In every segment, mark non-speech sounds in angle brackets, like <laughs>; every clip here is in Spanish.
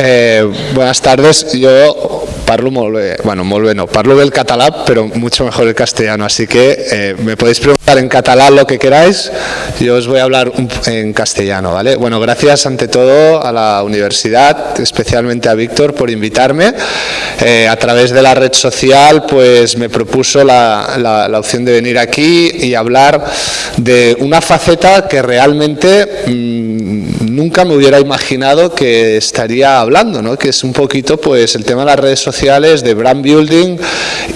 Eh, buenas tardes. Yo parlo molt bé, bueno, molt bé no, parlo bé el català, pero mucho mejor el castellano, así que eh, me podéis preguntar en catalán lo que queráis, yo os voy a hablar en castellano, ¿vale? Bueno, gracias ante todo a la universidad, especialmente a Víctor por invitarme. Eh, a través de la red social, pues me propuso la, la, opción de venir aquí y hablar de una faceta que realmente... Mmm, nunca me hubiera imaginado que estaría hablando, ¿no? que es un poquito pues el tema de las redes sociales, de brand building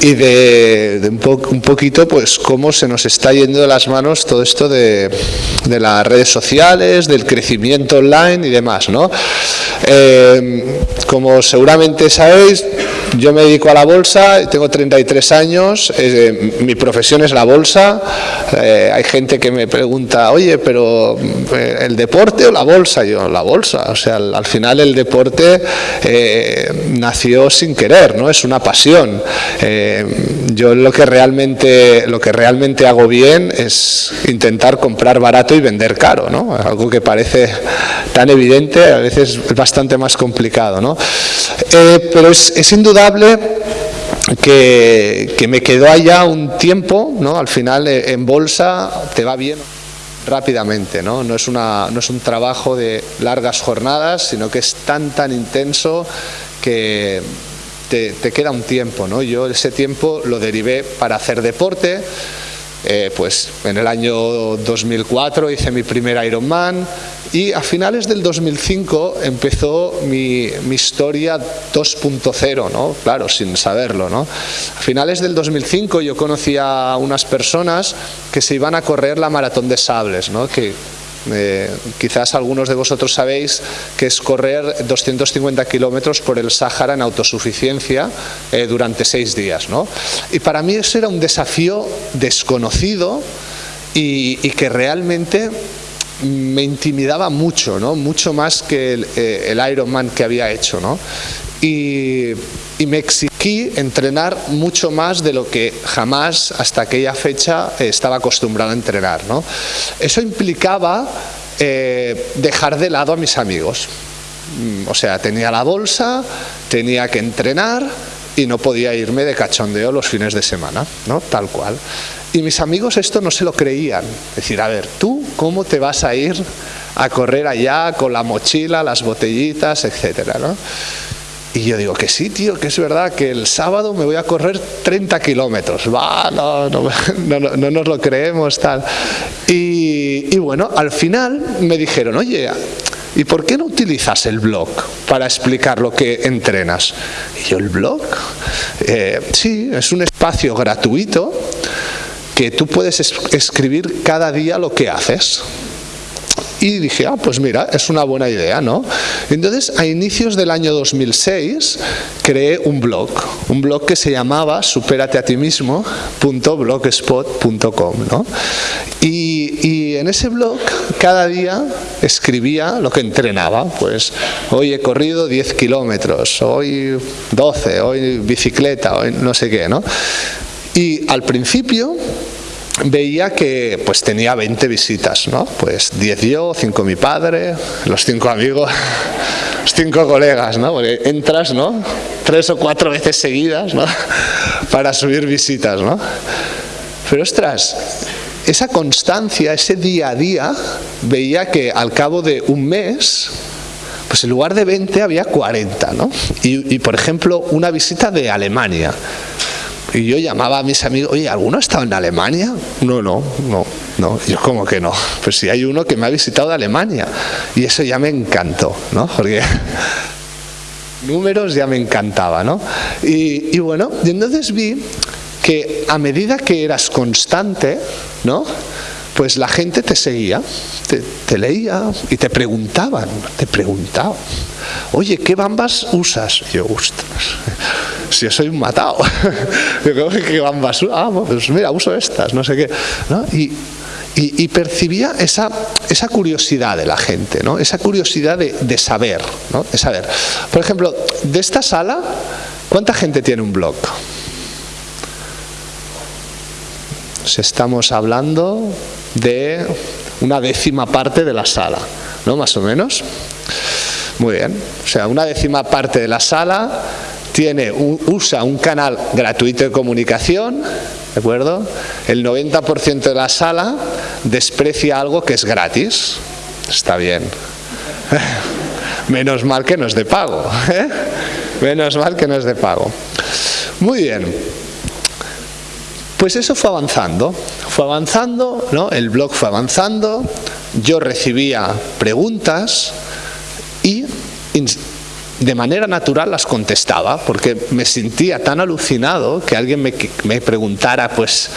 y de, un, un, poquito pues cómo se nos está yendo de las manos todo esto de, de las redes sociales, del crecimiento online y demás. ¿no? Eh, como seguramente sabéis, yo me dedico a la bolsa, tengo 33 años, eh, mi profesión es la bolsa, eh, hay gente que me pregunta, oye, pero ¿el deporte o la bolsa? yo, la bolsa, o sea, al, final el deporte eh, nació sin querer, ¿no? Es una pasión. Eh, yo lo que, realmente, lo que realmente hago bien es intentar comprar barato y vender caro, ¿no? Algo que parece tan evidente, a veces es bastante más complicado, ¿no? Eh, pero es, es indudable que, que, me quedó allá un tiempo, ¿no? Al final en bolsa te va bien rápidamente, ¿no? No, es una, no es un trabajo de largas jornadas, sino que es tan, tan intenso que te, te queda un tiempo, ¿no? Yo ese tiempo lo derivé para hacer deporte, eh, pues en el año 2004 hice mi primer Ironman y a finales del 2005 empezó mi, mi historia 2.0, ¿no? claro, sin saberlo. A finales del 2005 yo conocí a unas personas que se iban a correr la maratón de sables, ¿no? que eh, quizás algunos de vosotros sabéis que es correr 250 kilómetros por el Sáhara en autosuficiencia eh, durante seis días. ¿no? Y para mí eso era un desafío desconocido y, que realmente me intimidaba mucho, ¿no? mucho más que el, eh, el Ironman que había hecho. ¿no? Y, me exigí entrenar mucho más de lo que jamás hasta aquella fecha estaba acostumbrado a entrenar. ¿no? Eso implicaba eh, dejar de lado a mis amigos. Mm, o sea, tenía la bolsa, tenía que entrenar y no podía irme de cachondeo los fines de semana, ¿no? tal cual. Y mis amigos esto no se lo creían. Es decir, a ver, ¿tú cómo te vas a ir a correr allá con la mochila, las botellitas, etcétera, ¿no? Y yo digo que sí, tío, que es verdad que el sábado me voy a correr 30 kilómetros. Va, <laughs> no, no, no, nos lo creemos, tal. Y, bueno, al final me dijeron, oye, ¿y por qué no utilizas el blog para explicar lo que entrenas? Y yo, ¿el blog? Eh, sí, es un espacio gratuito que tú puedes escribir cada día lo que haces. Y dije, ah, pues mira, es una buena idea, ¿no? Entonces, a inicios del año 2006, creé un blog, un blog que se llamaba superateatismismo.blogspot.com, ¿no? Y, y en ese blog, cada día escribía lo que entrenaba, pues hoy he corrido 10 kilómetros, hoy 12, hoy bicicleta, hoy no sé qué, ¿no? Y al principio veía que pues tenía 20 visitas, ¿no? Pues 10 yo, 5 mi padre, los 5 amigos, <laughs> los 5 colegas, ¿no? Porque entras, ¿no? Tres o cuatro veces seguidas, ¿no? <laughs> Para subir visitas, ¿no? Pero ostras, esa constancia, ese día a día, veía que al cabo de un mes, pues en lugar de 20 había 40, ¿no? Y, y por ejemplo, una visita de Alemania. Y yo llamaba a mis amigos, oye, ¿alguno ha estado en Alemania? No, no, no, no. Yo como que no. Pues si hay uno que me ha visitado de Alemania. Y eso ya me encantó, ¿no? Porque <laughs> números ya me encantaba, ¿no? Y, y bueno, y entonces vi que a medida que eras constante, ¿no? Pues la gente te seguía, te, leía y te preguntaban, te preguntaban. Oye, ¿qué bambas usas? Yo, ostras, <laughs> si yo soy un matado. <laughs> ¿Qué bambas? Ah, pues mira, uso estas, no sé qué. ¿no? Y, percibía esa, esa curiosidad de la gente, ¿no? esa curiosidad de, de saber, ¿no? de saber. Por ejemplo, de esta sala, ¿cuánta gente tiene un blog? Si estamos hablando de una décima parte de la sala, ¿no? Más o menos. Muy bien. O sea, una décima parte de la sala tiene usa un canal gratuito de comunicación, ¿de acuerdo? El 90% de la sala desprecia algo que es gratis. Está bien. <laughs> Menos mal que no es de pago. ¿eh? Menos mal que no es de pago. Muy bien. Pues eso fue avanzando, fue avanzando, ¿no? el blog fue avanzando, yo recibía preguntas y de manera natural las contestaba, porque me sentía tan alucinado que alguien me, preguntara pues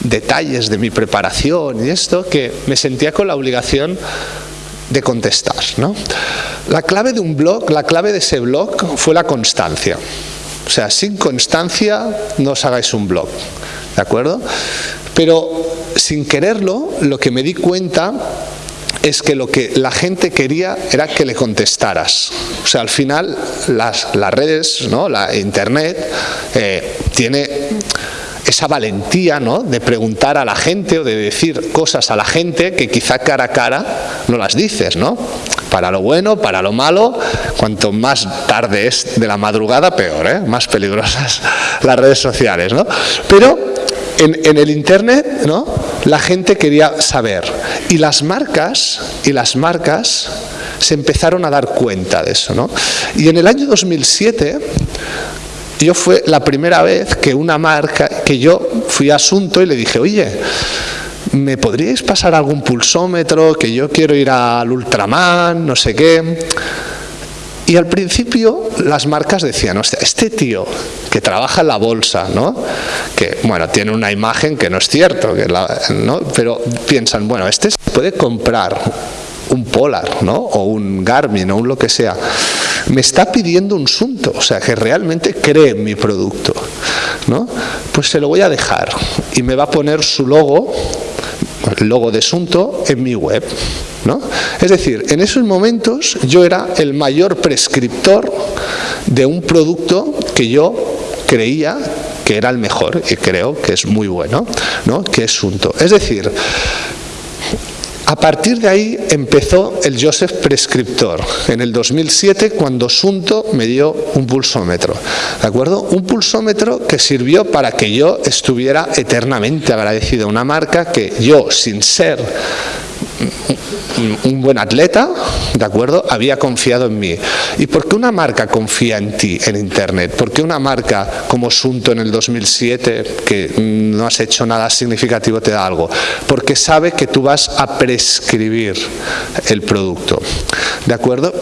detalles de mi preparación y esto, que me sentía con la obligación de contestar. ¿no? La clave de un blog, la clave de ese blog fue la constancia. O sea, sin constancia no os hagáis un blog. ¿De acuerdo? Pero sin quererlo, lo que me di cuenta es que lo que la gente quería era que le contestaras. O sea, al final las, las redes, ¿no? la internet, eh, tiene esa valentía ¿no? de preguntar a la gente o de decir cosas a la gente que quizá cara a cara no las dices, ¿no? Para lo bueno, para lo malo, cuanto más tarde es de la madrugada, peor, ¿eh? más peligrosas <laughs> las redes sociales, ¿no? Pero en, el Internet ¿no? la gente quería saber y las marcas, y las marcas se empezaron a dar cuenta de eso. ¿no? Y en el año 2007 yo fue la primera vez que una marca, que yo fui a Asunto y le dije, oye, ¿me podríais pasar algún pulsómetro? Que yo quiero ir al Ultraman, no sé qué. Y al principio las marcas decían, este tío que trabaja en la bolsa, ¿no? que bueno, tiene una imagen que no es cierto, que ¿no? pero piensan, bueno, este se puede comprar un Polar ¿no? o un Garmin o un lo que sea, me está pidiendo un Sunto, o sea, que realmente cree en mi producto. ¿no? Pues se lo voy a dejar y me va a poner su logo, el logo de Sunto, en mi web. Es decir, en esos momentos yo era el mayor prescriptor de un producto que yo creía que era el mejor y creo que es muy bueno, ¿no? que es Sunto. Es decir, a partir de ahí empezó el Joseph Prescriptor, en el 2007 cuando Sunto me dio un pulsómetro, ¿de acuerdo? Un pulsómetro que sirvió para que yo estuviera eternamente agradecido a una marca que yo, sin ser un buen atleta, ¿de acuerdo? Había confiado en mí. ¿Y por qué una marca confía en ti en Internet? ¿Por qué una marca como Sunto en el 2007, que no has hecho nada significativo, te da algo? Porque sabe que tú vas a prescribir el producto. ¿De acuerdo?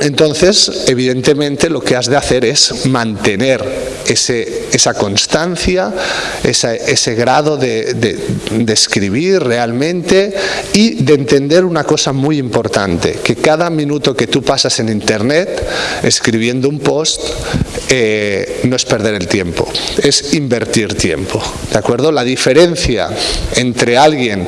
Entonces, evidentemente, lo que has de hacer es mantener ese, esa constancia, ese grado de, escribir realmente y de entender una cosa muy importante, que cada minuto que tú pasas en Internet escribiendo un post eh, no es perder el tiempo, es invertir tiempo. ¿De acuerdo? La diferencia entre alguien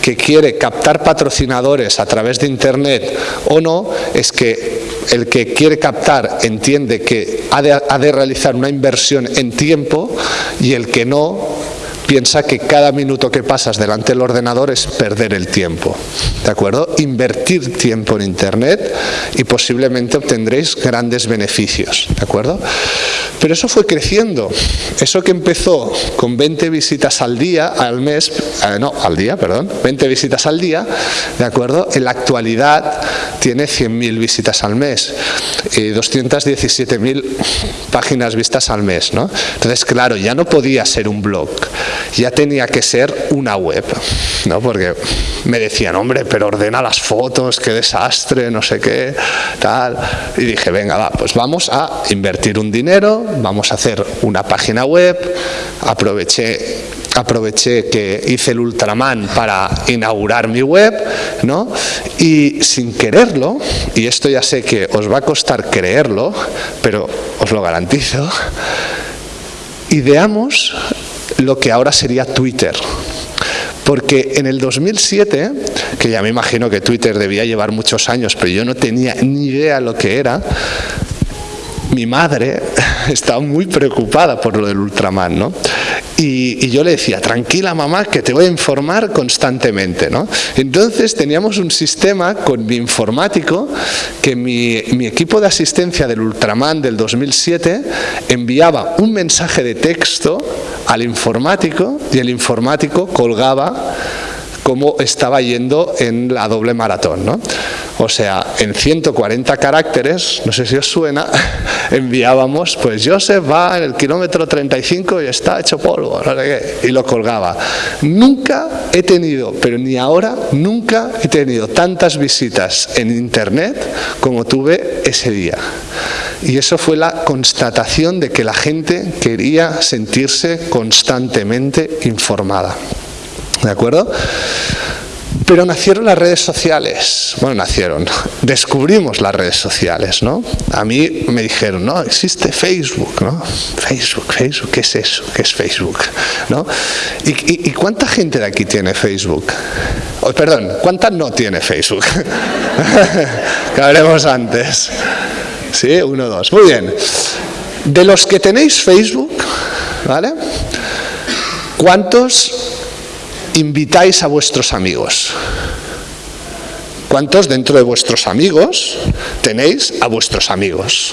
que quiere captar patrocinadores a través de Internet o no es que el que quiere captar entiende que ha de, realizar una inversión en tiempo y el que no piensa que cada minuto que pasas delante del ordenador es perder el tiempo. ¿De acuerdo? Invertir tiempo en Internet y posiblemente obtendréis grandes beneficios. ¿De acuerdo? Pero eso fue creciendo. Eso que empezó con 20 visitas al día, al mes, eh, no, al día, perdón, 20 visitas al día, ¿de acuerdo? En la actualidad tiene 100.000 visitas al mes y 217.000 páginas vistas al mes, ¿no? Entonces, claro, ya no podía ser un blog ya tenía que ser una web, ¿no? porque me decían, hombre, pero ordena las fotos, qué desastre, no sé qué, tal. Y dije, venga, va, pues vamos a invertir un dinero, vamos a hacer una página web, aproveché aproveché que hice el Ultraman para inaugurar mi web, ¿no? Y sin quererlo, y esto ya sé que os va a costar creerlo, pero os lo garantizo, ideamos lo que ahora sería Twitter. Porque en el 2007, que ya me imagino que Twitter debía llevar muchos años, pero yo no tenía ni idea lo que era, mi madre <laughs> estaba muy preocupada por lo del Ultraman, ¿no? Y, yo le decía, tranquila mamá, que te voy a informar constantemente. ¿no? Entonces teníamos un sistema con mi informático que mi, mi equipo de asistencia del Ultraman del 2007 enviaba un mensaje de texto al informático y el informático colgaba cómo estaba yendo en la doble maratón. ¿no? O sea, en 140 caracteres, no sé si os suena, <laughs> enviábamos, pues Joseph va en el kilómetro 35 y está hecho polvo, no sé qué, y lo colgaba. Nunca he tenido, pero ni ahora, nunca he tenido tantas visitas en internet como tuve ese día. Y eso fue la constatación de que la gente quería sentirse constantemente informada. ¿De acuerdo? Pero nacieron las redes sociales, bueno, nacieron, descubrimos las redes sociales, ¿no? A mí me dijeron, no, existe Facebook, ¿no? Facebook, Facebook, ¿qué es eso? ¿Qué es Facebook? ¿No? ¿Y, cuánta gente de aquí tiene Facebook? Oh, perdón, ¿cuánta no tiene Facebook? <laughs> que hablemos antes. ¿Sí? Uno, dos. Muy bien. De los que tenéis Facebook, ¿vale? ¿Cuántos invitáis a vuestros amigos? ¿Cuántos dentro de vuestros amigos tenéis a vuestros amigos?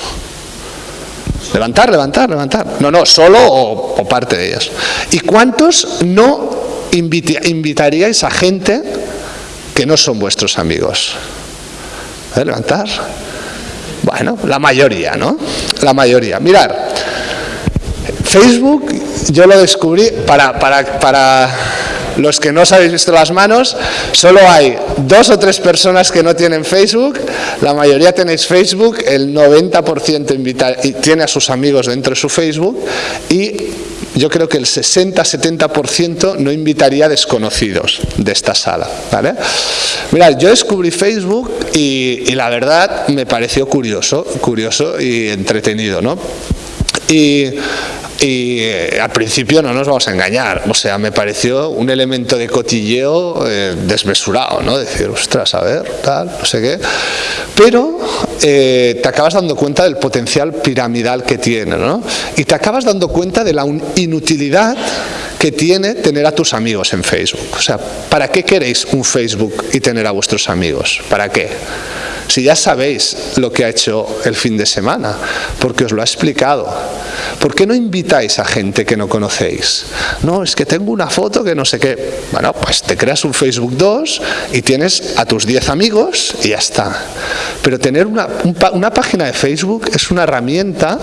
Levantar, levantar, levantar. No, no, solo o, parte de ellos. ¿Y cuántos no invitaríais a gente que no son vuestros amigos? ¿Eh? Levantar. Bueno, la mayoría, ¿no? La mayoría. Mirar, Facebook yo lo descubrí para, para, para los que no os habéis visto las manos, solo hay dos o tres personas que no tienen Facebook, la mayoría tenéis Facebook, el 90% tiene a sus amigos dentro de su Facebook y yo creo que el 60-70% no invitaría a desconocidos de esta sala. ¿vale? Mirad, yo descubrí Facebook y, y, la verdad me pareció curioso, curioso y entretenido. ¿no? Y y eh, al principio no nos vamos a engañar, o sea, me pareció un elemento de cotilleo eh, desmesurado, ¿no? Decir, ostras, a ver, tal, no sé qué. Pero eh, te acabas dando cuenta del potencial piramidal que tiene, ¿no? Y te acabas dando cuenta de la inutilidad que tiene tener a tus amigos en Facebook. O sea, ¿para qué queréis un Facebook y tener a vuestros amigos? ¿Para qué? Si ya sabéis lo que ha hecho el fin de semana, porque os lo ha explicado. ¿Por qué no invitáis a gente que no conocéis? No, es que tengo una foto que no sé qué. Bueno, pues te creas un Facebook 2 y tienes a tus 10 amigos y ya está. Pero tener una, una página de Facebook es una herramienta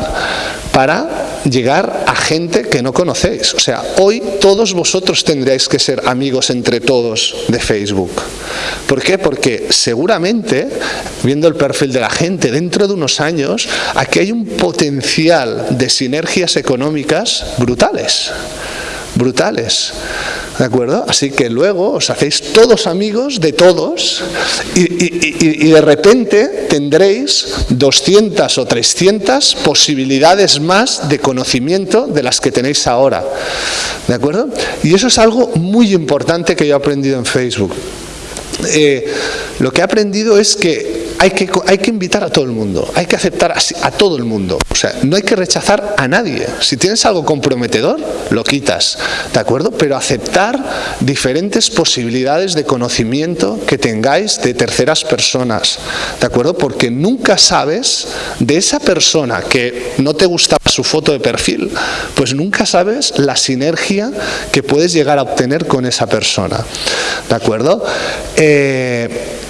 para llegar a gente que no conocéis. O sea, hoy todos vosotros tendríais que ser amigos entre todos de Facebook. ¿Por qué? Porque seguramente, viendo el perfil de la gente, dentro de unos años, aquí hay un potencial de sinergias económicas brutales brutales. ¿De acuerdo? Así que luego os hacéis todos amigos de todos y, de repente tendréis 200 o 300 posibilidades más de conocimiento de las que tenéis ahora. ¿De acuerdo? Y eso es algo muy importante que yo he aprendido en Facebook. Eh, lo que he aprendido es que hay que, invitar a todo el mundo, hay que aceptar a, todo el mundo. O sea, no hay que rechazar a nadie. Si tienes algo comprometedor, lo quitas, ¿de acuerdo? Pero aceptar diferentes posibilidades de conocimiento que tengáis de terceras personas, ¿de acuerdo? Porque nunca sabes de esa persona que no te gustaba su foto de perfil, pues nunca sabes la sinergia que puedes llegar a obtener con esa persona, ¿de acuerdo? Eh,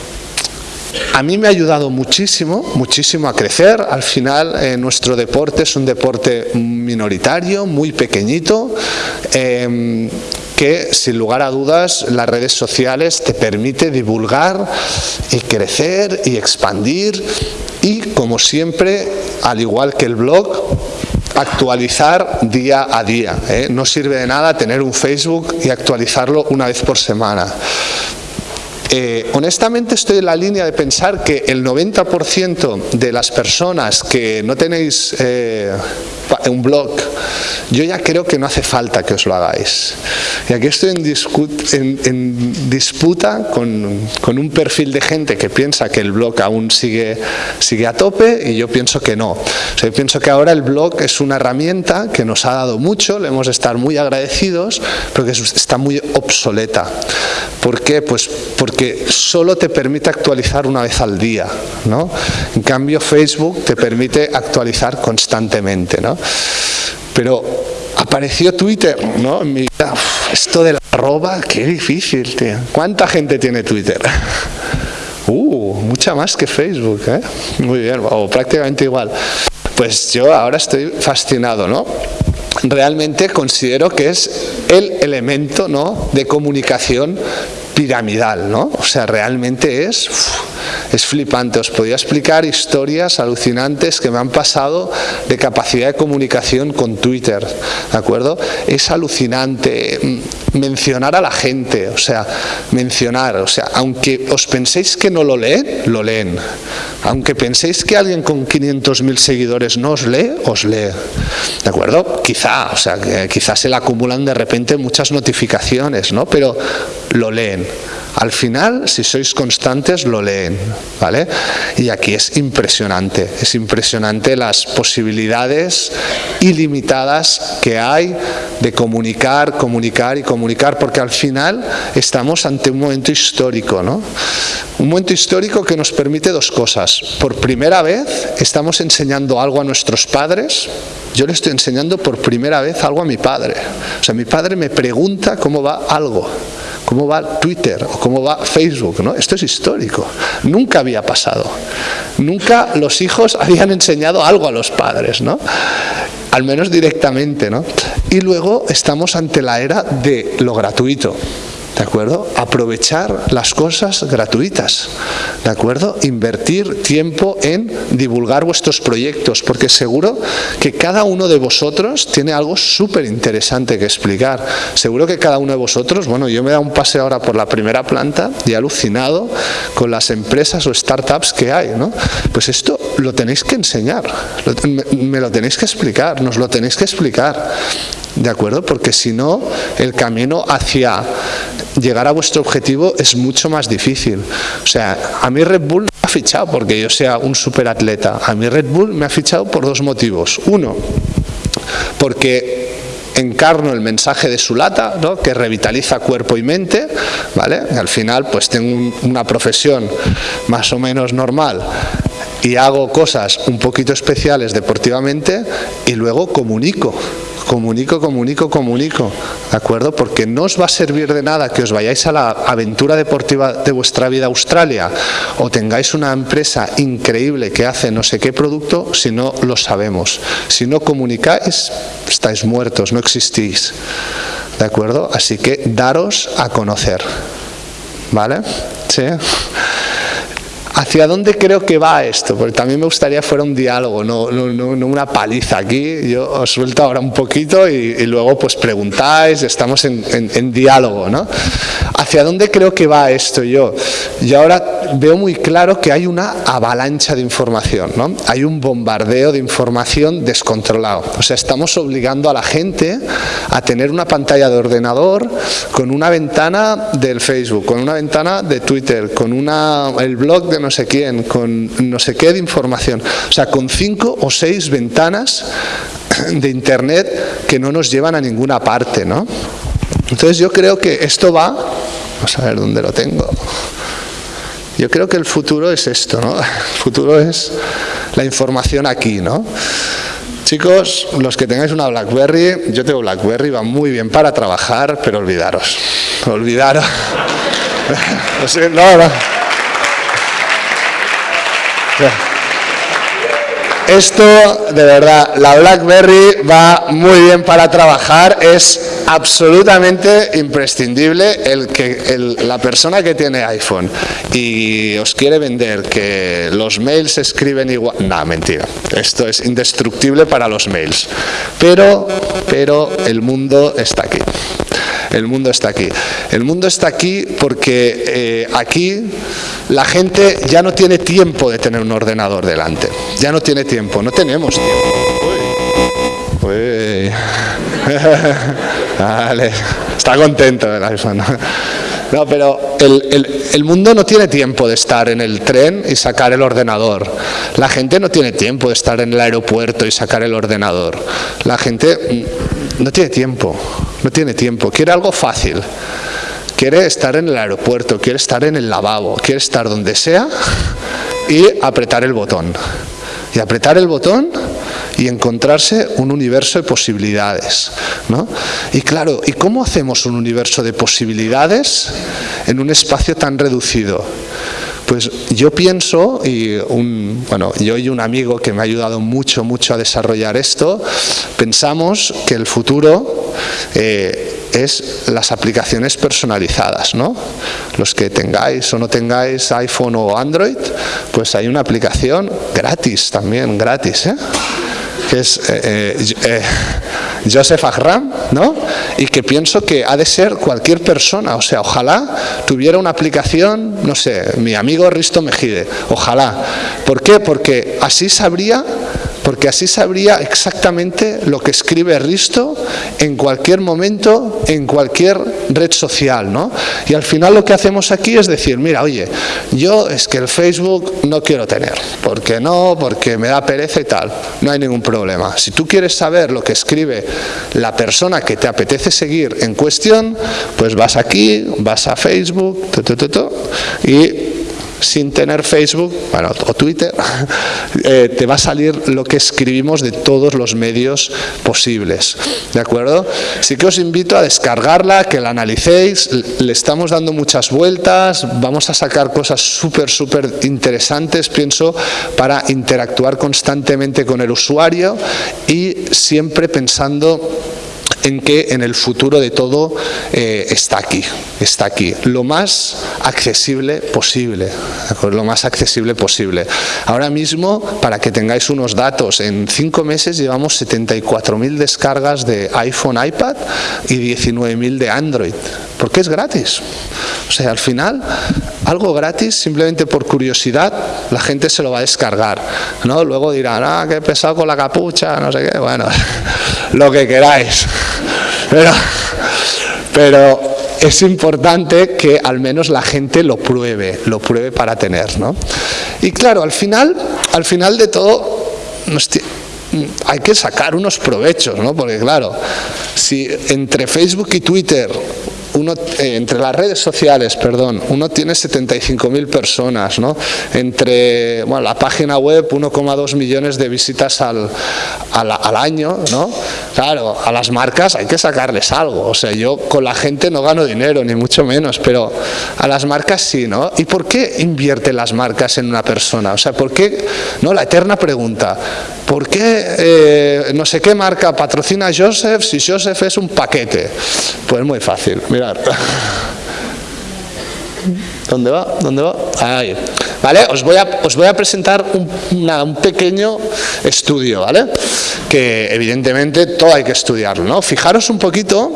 a mí me ha ayudado muchísimo, muchísimo a crecer. Al final eh, nuestro deporte es un deporte minoritario, muy pequeñito, em, que sin lugar a dudas las redes sociales te permite divulgar y crecer y expandir y como siempre, al igual que el blog, actualizar día a día. ¿eh? No sirve de nada tener un Facebook y actualizarlo una vez por semana. Eh, honestamente estoy en la línea de pensar que el 90% de las personas que no tenéis eh, un blog, yo ya creo que no hace falta que os lo hagáis. Y aquí estoy en, disputa con, con, un perfil de gente que piensa que el blog aún sigue, sigue a tope y yo pienso que no. Yo pienso que ahora el blog es una herramienta que nos ha dado mucho, le hemos de estar muy agradecidos, pero que está muy obsoleta. ¿Por qué? Pues porque solo te permite actualizar una vez al día. ¿no? En cambio, Facebook te permite actualizar constantemente. ¿no? Pero apareció Twitter, ¿no? En mi vida, esto de la arroba, qué difícil, tío. ¿Cuánta gente tiene Twitter? <laughs> Uh, mucha más que Facebook, ¿eh? Muy bien, o prácticamente igual. Pues yo ahora estoy fascinado, ¿no? Realmente considero que es el elemento ¿no? de comunicación piramidal, ¿no? O sea, realmente es, es flipante. Os podía explicar historias alucinantes que me han pasado de capacidad de comunicación con Twitter, ¿de acuerdo? Es alucinante mm, mencionar a la gente, o sea, mencionar, o sea, aunque os penséis que no lo leen, lo leen. Aunque penséis que alguien con 500.000 seguidores no os lee, os lee. ¿De acuerdo? Quizá, o sea, quizás se le acumulan de repente muchas notificaciones, ¿no? Pero lo leen. Al final, si sois constantes, lo leen, ¿vale? Y aquí es impresionante, es impresionante las posibilidades ilimitadas que hay de comunicar, comunicar y comunicar, porque al final estamos ante un momento histórico, ¿no? Un momento histórico que nos permite dos cosas. Por primera vez estamos enseñando algo a nuestros padres, yo le estoy enseñando por primera vez algo a mi padre. O sea, mi padre me pregunta cómo va algo cómo va Twitter o cómo va Facebook. ¿no? Esto es histórico. Nunca había pasado. Nunca los hijos <laughs> habían enseñado algo a los padres. ¿no? al menos directamente, ¿no? Y luego estamos ante la era de lo gratuito. ¿De acuerdo? Aprovechar las cosas gratuitas. ¿De acuerdo? Invertir tiempo en divulgar vuestros proyectos, porque seguro que cada uno de vosotros tiene algo súper interesante que explicar. Seguro que cada uno de vosotros, bueno, yo me dado un paseo ahora por la primera planta y alucinado con las empresas o startups que hay, ¿no? Pues esto lo tenéis que enseñar, me lo tenéis que explicar, nos lo tenéis que explicar. ¿De acuerdo? Porque si no, el camino hacia llegar a vuestro objetivo es mucho más difícil. O sea, a mí Red Bull me ha fichado porque yo sea un superatleta. A mí Red Bull me ha fichado por dos motivos. Uno, porque encarno el mensaje de su lata, ¿no? que revitaliza cuerpo y mente, ¿vale? al final pues tengo una profesión más o menos normal y hago cosas un poquito especiales deportivamente y luego comunico comunico, comunico, comunico, ¿de acuerdo? Porque no os va a servir de nada que os vayáis a la aventura deportiva de vuestra vida a Australia o tengáis una empresa increíble que hace no sé qué producto si no lo sabemos. Si no comunicáis, estáis muertos, no existís, ¿de acuerdo? Así que daros a conocer, ¿vale? ¿Sí? ¿Hacia dónde creo que va esto? Porque también me gustaría fuera un diálogo, no, no, una paliza aquí. Yo os suelto ahora un poquito y, luego pues preguntáis, estamos en, en, diálogo. ¿no? ¿Hacia dónde creo que va esto yo? Yo ahora veo muy claro que hay una avalancha de información, ¿no? hay un bombardeo de información descontrolado. O sea, estamos obligando a la gente a tener una pantalla de ordenador con una ventana del Facebook, con una ventana de Twitter, con una, el blog de no sé quién, con no sé qué de información. O sea, con cinco o seis ventanas de Internet que no nos llevan a ninguna parte, ¿no? Entonces yo creo que esto va, vamos a ver dónde lo tengo. Yo creo que el futuro es esto, ¿no? El futuro es la información aquí, ¿no? Chicos, los que tengáis una BlackBerry, yo tengo BlackBerry, va muy bien para trabajar, pero olvidaros, olvidaros. <laughs> no, no. Esto, de verdad, la BlackBerry va muy bien para trabajar, es absolutamente imprescindible el que la persona que tiene iPhone y os quiere vender que los mails se escriben igual, no, mentira, esto es indestructible para los mails, pero, pero el mundo está aquí. El mundo está aquí. El mundo está aquí porque eh, aquí la gente ya no tiene tiempo de tener un ordenador delante. Ya no tiene tiempo, no tenemos tiempo. <laughs> Vale, está contento el iPhone. No, pero el, mundo no tiene tiempo de estar en el tren y sacar el ordenador. La gente no tiene tiempo de estar en el aeropuerto y sacar el ordenador. La gente no tiene tiempo, no tiene tiempo. Quiere algo fácil. Quiere estar en el aeropuerto, quiere estar en el lavabo, quiere estar donde sea y apretar el botón. Y apretar el botón y encontrarse un universo de posibilidades. ¿no? Y claro, ¿y cómo hacemos un universo de posibilidades en un espacio tan reducido? Pues yo pienso, y un, bueno, yo y un amigo que me ha ayudado mucho, mucho a desarrollar esto, pensamos que el futuro eh, es las aplicaciones personalizadas, ¿no? Los que tengáis o no tengáis iPhone o Android, pues hay una aplicación gratis también, gratis, ¿eh? Que es eh, eh, eh, Joseph Agram, ¿no? Y que pienso que ha de ser cualquier persona, o sea, ojalá tuviera una aplicación, no sé, mi amigo Risto Mejide, ojalá. ¿Por qué? Porque así sabría porque así sabría exactamente lo que escribe Risto en cualquier momento, en cualquier red social, ¿no? Y al final lo que hacemos aquí es decir, mira, oye, yo es que el Facebook no quiero tener, porque no, porque me da pereza y tal, no hay ningún problema. Si tú quieres saber lo que escribe la persona que te apetece seguir en cuestión, pues vas aquí, vas a Facebook, y sin tener Facebook bueno, o Twitter, <laughs> eh, te va a salir lo que escribimos de todos los medios posibles. ¿De acuerdo? Sí que os invito a descargarla, que la analicéis, le estamos dando muchas vueltas, vamos a sacar cosas súper, súper interesantes, pienso, para interactuar constantemente con el usuario y siempre pensando en que en el futuro de todo eh, está aquí, está aquí, lo más accesible posible, lo más accesible posible. Ahora mismo, para que tengáis unos datos, en cinco meses llevamos 74.000 descargas de iPhone, iPad y 19.000 de Android, porque es gratis. O sea, al final, algo gratis, simplemente por curiosidad, la gente se lo va a descargar. ¿no? Luego dirán, ah, qué pesado con la capucha, no sé qué, bueno, <laughs> lo que queráis. Pero, pero es importante que al menos la gente lo pruebe, lo pruebe para tener. ¿no? Y claro, al final, al final de todo, hay que sacar unos provechos, ¿no? porque claro, si entre Facebook y Twitter eh, entre las redes sociales, perdón, uno tiene 75.000 personas, ¿no? Entre bueno, la página web 1,2 millones de visitas al, al, año, ¿no? Claro, a las marcas hay que sacarles algo, o sea, yo con la gente no gano dinero, ni mucho menos, pero a las marcas sí, ¿no? ¿Y por qué invierte las marcas en una persona? O sea, ¿por qué? No, la eterna pregunta, ¿por qué eh, no sé qué marca patrocina a Joseph si Joseph es un paquete? Pues muy fácil, mirar. ¿Dónde va? ¿Dónde va? Ahí. ¿Vale? Os voy a, os voy a presentar un, un, pequeño estudio, ¿vale? Que evidentemente todo hay que estudiarlo, ¿no? Fijaros un poquito,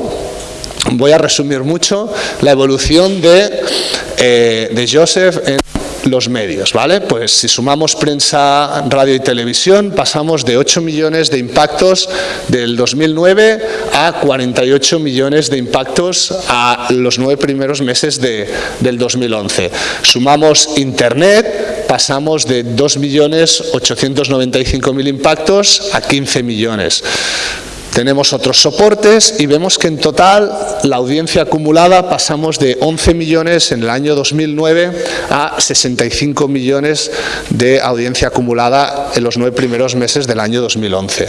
voy a resumir mucho, la evolución de, eh, de Joseph en los medios, ¿vale? Pues si sumamos prensa, radio y televisión, pasamos de 8 millones de impactos del 2009 a 48 millones de impactos a los nueve primeros meses de, del 2011. Sumamos internet, pasamos de 2.895.000 impactos a 15 millones. Tenemos otros soportes y vemos que en total la audiencia acumulada pasamos de 11 millones en el año 2009 a 65 millones de audiencia acumulada en los nueve primeros meses del año 2011.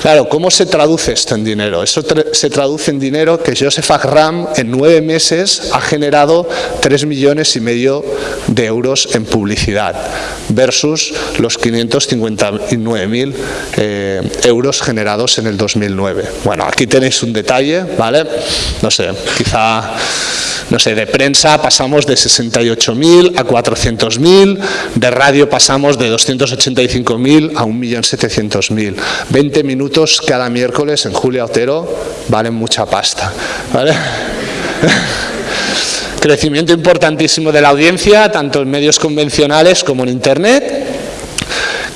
Claro, ¿cómo se traduce esto en dinero? Eso se traduce en dinero que Joseph Agram en nueve meses ha generado 3 millones y medio de euros en publicidad versus los 559.000 eh, euros generados en el 2009. Bueno, aquí tenéis un detalle, ¿vale? No sé, quizá, no sé, de prensa pasamos de 68.000 a 400.000, de radio pasamos de 285.000 a 1.700.000. 20 minutos cada miércoles en Julia Otero valen mucha pasta, ¿vale? <laughs> Crecimiento importantísimo de la audiencia, tanto en medios convencionales como en Internet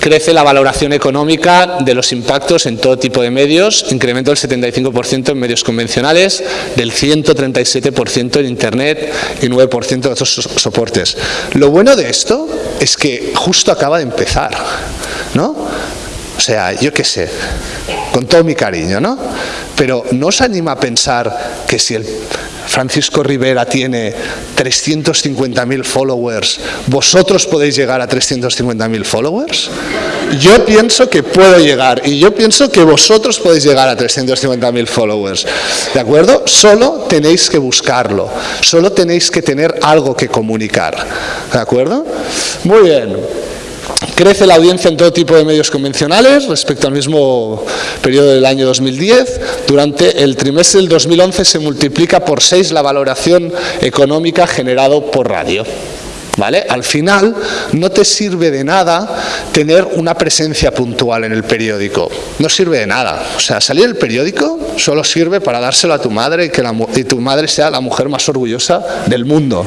Crece la valoración económica de los impactos en todo tipo de medios, incremento del 75% en medios convencionales, del 137% en Internet y 9% en otros soportes. Lo bueno de esto es que justo acaba de empezar, ¿no? O sea, yo qué sé, con todo mi cariño, ¿no? Pero ¿no os anima a pensar que si el Francisco Rivera tiene 350.000 followers, ¿vosotros podéis llegar a 350.000 followers? Yo pienso que puedo llegar y yo pienso que vosotros podéis llegar a 350.000 followers, ¿de acuerdo? Solo tenéis que buscarlo, solo tenéis que tener algo que comunicar, ¿de acuerdo? Muy bien. Crece la audiencia en todo tipo de medios convencionales respecto al mismo periodo del año 2010. Durante el trimestre del 2011 se multiplica por 6 la valoración económica generado por radio. ¿Vale? Al final no te sirve de nada tener una presencia puntual en el periódico. No sirve de nada. O sea, salir del periódico solo sirve para dárselo a tu madre y que tu madre sea la mujer más orgullosa del mundo.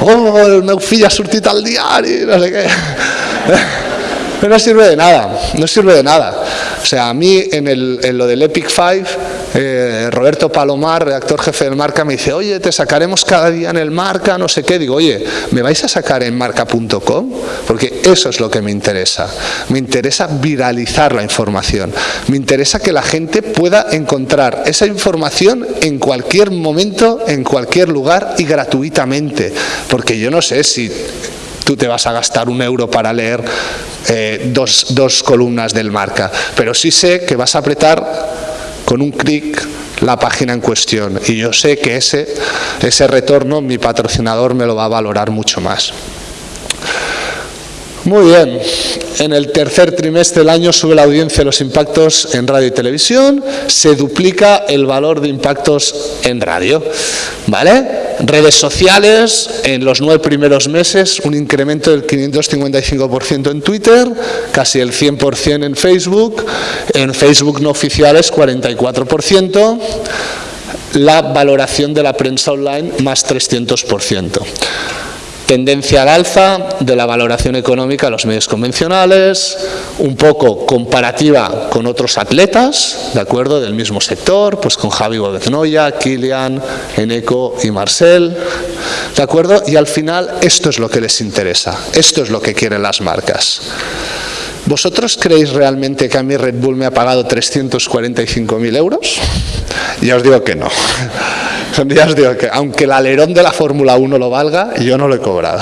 Oh, el meu fill ha sortit al diario, no sé qué. <laughs> Pero no sirve de nada, no sirve de nada. O sea, a mí en, el, en lo del Epic Five, eh, Roberto Palomar, redactor jefe del Marca, me dice, oye, te sacaremos cada día en el Marca, no sé qué. Digo, oye, ¿me vais a sacar en marca.com? Porque eso es lo que me interesa. Me interesa viralizar la información. Me interesa que la gente pueda encontrar esa información en cualquier momento, en cualquier lugar y gratuitamente. Porque yo no sé si tú te vas a gastar un euro para leer eh, dos, dos columnas del marca, pero sí sé que vas a apretar con un clic la página en cuestión y yo sé que ese, ese retorno mi patrocinador me lo va a valorar mucho más. Muy bien, en el tercer trimestre del año sube la audiencia de los impactos en radio y televisión, se duplica el valor de impactos en radio. ¿Vale? Redes sociales, en los nueve primeros meses, un incremento del 555% en Twitter, casi el 100% en Facebook, en Facebook no oficiales 44%, la valoración de la prensa online más 300%. Tendencia al alza de la valoración económica de los medios convencionales, un poco comparativa con otros atletas, ¿de acuerdo?, del mismo sector, pues con Javi Godeznoya, Kilian, Eneco y Marcel, ¿de acuerdo? Y al final esto es lo que les interesa, esto es lo que quieren las marcas. ¿Vosotros creéis realmente que a mí Red Bull me ha pagado 345.000 euros? Ya os digo que no. <laughs> Ya os digo que aunque el alerón de la Fórmula 1 lo valga, yo no lo he cobrado.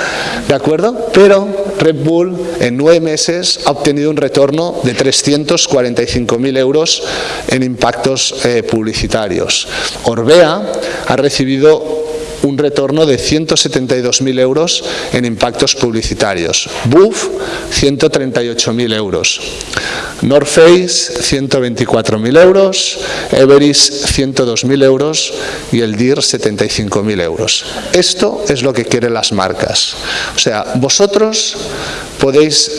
<laughs> ¿De acuerdo? Pero Red Bull en nueve meses ha obtenido un retorno de 345.000 euros en impactos eh, publicitarios. Orbea ha recibido un retorno de 172.000 euros en impactos publicitarios. BUF, 138.000 euros. North Face, 124.000 euros. Everest, 102.000 euros. Y el DIR, 75.000 euros. Esto es lo que quieren las marcas. O sea, vosotros podéis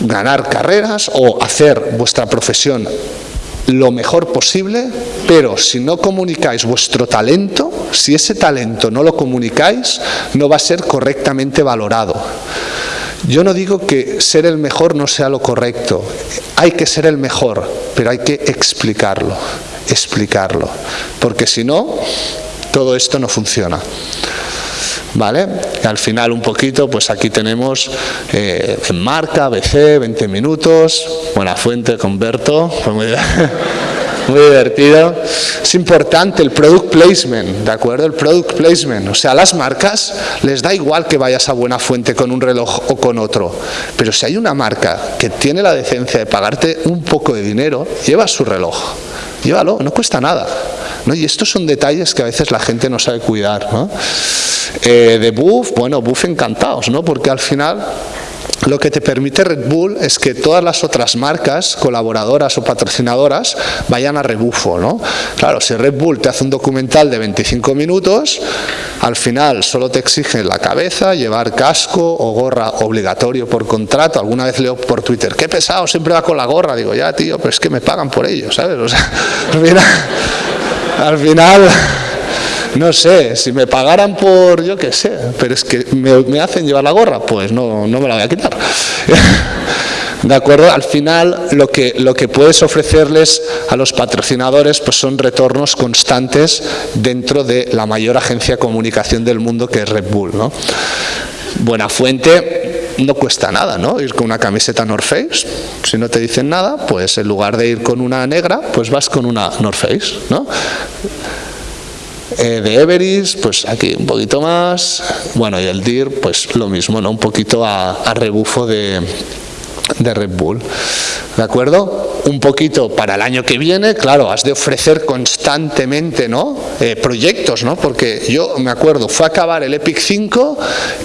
ganar carreras o hacer vuestra profesión lo mejor posible, pero si no comunicáis vuestro talento, si ese talento no lo comunicáis, no va a ser correctamente valorado. Yo no digo que ser el mejor no sea lo correcto, hay que ser el mejor, pero hay que explicarlo, explicarlo, porque si no, todo esto no funciona. ¿vale? Al final un poquito, pues aquí tenemos eh, en marca, BC, 20 minutos, buena fuente, converto, fue muy, <laughs> muy divertido. Es importante el product placement, ¿de acuerdo? El product placement, o sea, las marcas les da igual que vayas a buena fuente con un reloj o con otro, pero si hay una marca que tiene la decencia de pagarte un poco de dinero, lleva su reloj, llévalo, no cuesta nada. ¿No? Y estos son detalles que a veces la gente no sabe cuidar. ¿no? Eh, de Buff, bueno, Buff encantados, ¿no? porque al final lo que te permite Red Bull es que todas las otras marcas, colaboradoras o patrocinadoras, vayan a rebufo. ¿no? Claro, si Red Bull te hace un documental de 25 minutos, al final solo te exigen la cabeza, llevar casco o gorra obligatorio por contrato. Alguna vez leo por Twitter, qué pesado, siempre va con la gorra. Digo, ya tío, pero es que me pagan por ello, ¿sabes? O sea, <laughs> <laughs> al final, no sé, si me pagaran por, yo qué sé, pero es que me, hacen llevar la gorra, pues no, no me la voy a quitar. <laughs> ¿De acuerdo? Al final, lo que, lo que puedes ofrecerles a los patrocinadores pues son retornos constantes dentro de la mayor agencia de comunicación del mundo que es Red Bull. ¿no? Buena fuente no cuesta nada, ¿no? Ir con una camiseta North Face, si no te dicen nada, pues en lugar de ir con una negra, pues vas con una North Face, ¿no? Eh, de Everest, pues aquí un poquito más, bueno, y el DIR, pues lo mismo, ¿no? Un poquito a rebufo de de Red Bull. ¿De acuerdo? Un poquito para el año que viene, claro, has de ofrecer constantemente ¿no? Eh, proyectos, ¿no? Porque yo me acuerdo, fue acabar el Epic 5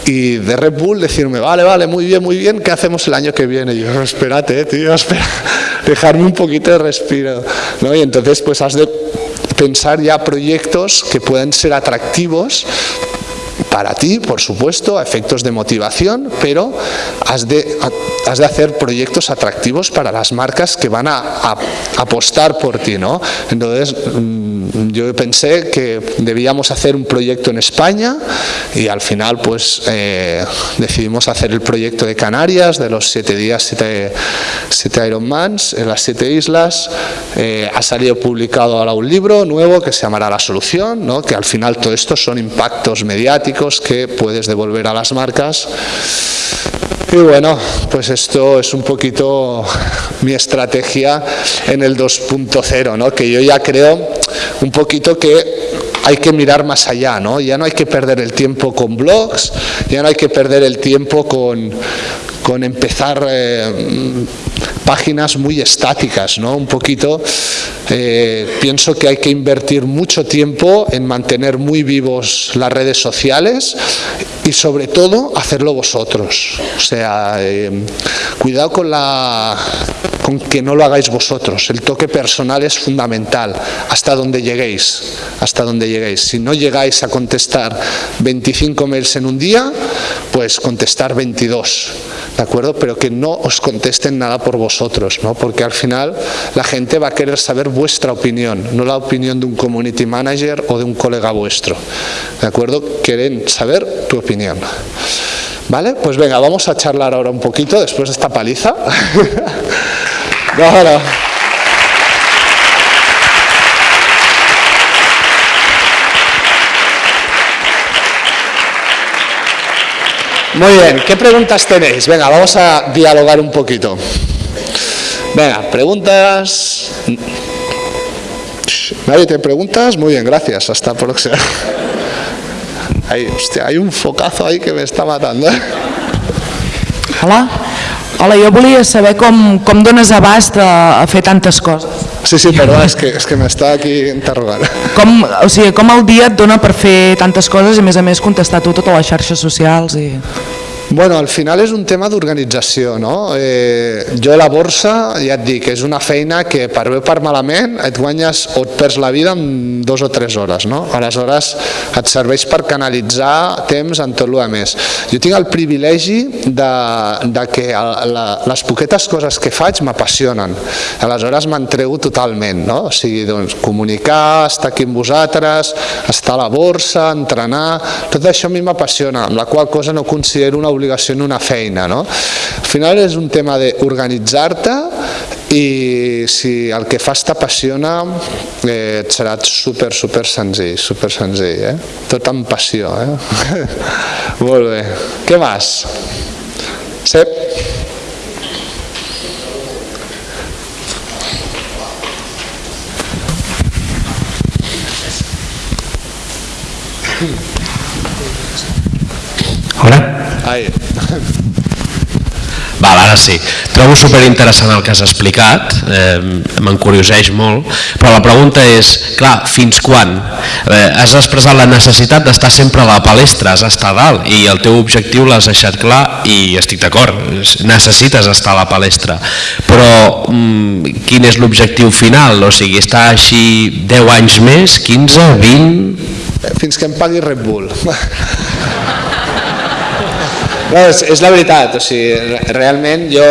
y de Red Bull decirme, vale, vale, muy bien, muy bien, ¿qué hacemos el año que viene? Y yo, espérate, eh, tío, <laughs> espera, dejarme un poquito de respiro. ¿no? Y entonces pues has de pensar ya proyectos que puedan ser atractivos para ti, por supuesto, a efectos de motivación, pero has de, has de hacer proyectos atractivos para las marcas que van a, a, apostar por ti. ¿no? Entonces, mm, yo pensé que debíamos hacer un proyecto en España y al final pues eh, decidimos hacer el proyecto de Canarias, de los siete días, siete, siete Ironmans, en las siete islas. Eh, ha salido publicado ahora un libro nuevo que se llamará La Solución, ¿no? que al final todo esto son impactos mediáticos que puedes devolver a las marcas. Y bueno, pues esto es un poquito <laughs> mi estrategia en el 2.0, ¿no? que yo ya creo un poquito que hay que mirar más allá, ¿no? Ya no hay que perder el tiempo con blogs, ya no hay que perder el tiempo con, con empezar eh, páginas muy estáticas, ¿no? Un poquito, eh, pienso que hay que invertir mucho tiempo en mantener muy vivos las redes sociales y sobre todo hacerlo vosotros. O sea, eh, cuidado con la con que no lo hagáis vosotros. El toque personal es fundamental, hasta donde lleguéis, hasta donde lleguéis. Si no llegáis a contestar 25 mails en un día, pues contestar 22, ¿de acuerdo? Pero que no os contesten nada por vosotros vosotros, ¿no? porque al final la gente va a querer saber vuestra opinión, no la opinión de un community manager o de un colega vuestro. ¿De acuerdo? Quieren saber tu opinión. ¿Vale? Pues venga, vamos a charlar ahora un poquito después de esta paliza. <laughs> no. Muy bien, ¿qué preguntas tenéis? Venga, vamos a dialogar un poquito. Venga, preguntas. ¿Nadie te preguntas? Muy bien, gracias. Hasta próxima. Ahí, hostia, hay un focazo ahí que me está matando. Hola. Hola, jo volia saber com, com dones abast a, a fer tantes coses. Sí, sí, perdó, és que, és que m'està aquí interrogant. Com, o sigui, com el dia et dona per fer tantes coses i a més a més contestar tu totes les xarxes socials? I... Bueno, al final és un tema d'organització, no? Eh, jo la borsa, ja et dic, és una feina que per bé o per malament et guanyes o et perds la vida en dos o tres hores, no? Aleshores et serveix per canalitzar temps en tot el més. Jo tinc el privilegi de, de que la, les poquetes coses que faig m'apassionen, aleshores m'entrego totalment, no? O sigui, doncs, comunicar, estar aquí amb vosaltres, estar a la borsa, entrenar, tot això a mi m'apassiona, amb la qual cosa no considero una obligació obligació en una feina. No? Al final és un tema d'organitzar-te i si el que fas t'apassiona eh, et serà super, super senzill, super senzill, eh? tot amb passió. Eh? <laughs> Molt bé. Què més? Sep? Hola. Ai. <laughs> Val, ara sí. Trobo superinteressant el que has explicat, eh, m'encurioseix molt, però la pregunta és, clar, fins quan? Eh, has expressat la necessitat d'estar sempre a la palestra, has d'estar dalt, i el teu objectiu l'has deixat clar i estic d'acord, necessites estar a la palestra, però mm, quin és l'objectiu final? O sigui, estar així 10 anys més, 15, 20... Fins que em pagui Red Bull. <laughs> és, és la veritat, o sigui, realment jo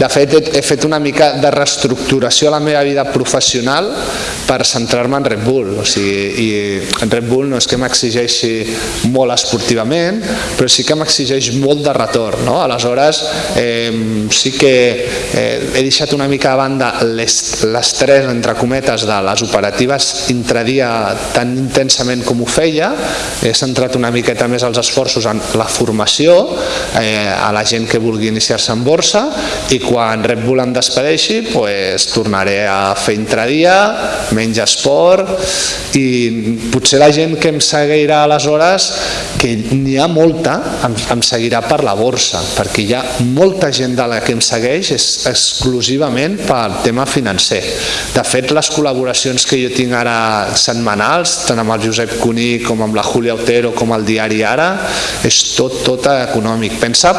de fet he, fet una mica de reestructuració a la meva vida professional per centrar-me en Red Bull, o sigui, i Red Bull no és que m'exigeixi molt esportivament, però sí que m'exigeix molt de retorn, no? Aleshores, eh, sí que eh, he deixat una mica a banda l'estrès, entre cometes, de les operatives intradia tan intensament com ho feia, he centrat una miqueta més els esforços en la formació eh, a la gent que vulgui iniciar-se en borsa i quan Red Bull em despedeixi pues, tornaré a fer intradia, menys esport i potser la gent que em seguirà aleshores, que n'hi ha molta, em, em seguirà per la borsa, perquè hi ha molta gent de la que em segueix és exclusivament pel tema financer. De fet, les col·laboracions que jo tinc ara setmanals, tant amb el Josep Cuní com amb la Júlia Otero com el diari Ara, és tot, tot econòmic. Pensa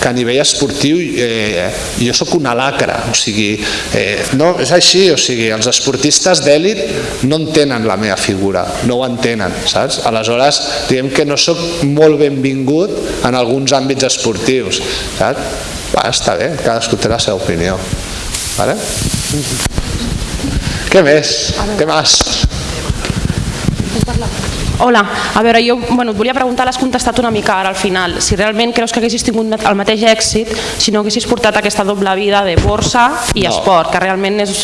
que a nivell esportiu eh, jo sóc una lacra, o sigui, eh, no, és així, o sigui, els esportistes d'èlit no entenen la meva figura, no ho entenen, saps? Aleshores, diguem que no sóc molt benvingut en alguns àmbits esportius, saps? Va, està bé, cadascú té la seva opinió. Vale? Què més? Què més? Hola, a veure, jo bueno, et volia preguntar, l'has contestat una mica ara al final, si realment creus que haguessis tingut el mateix èxit si no haguessis portat aquesta doble vida de borsa i No. esport, que realment és...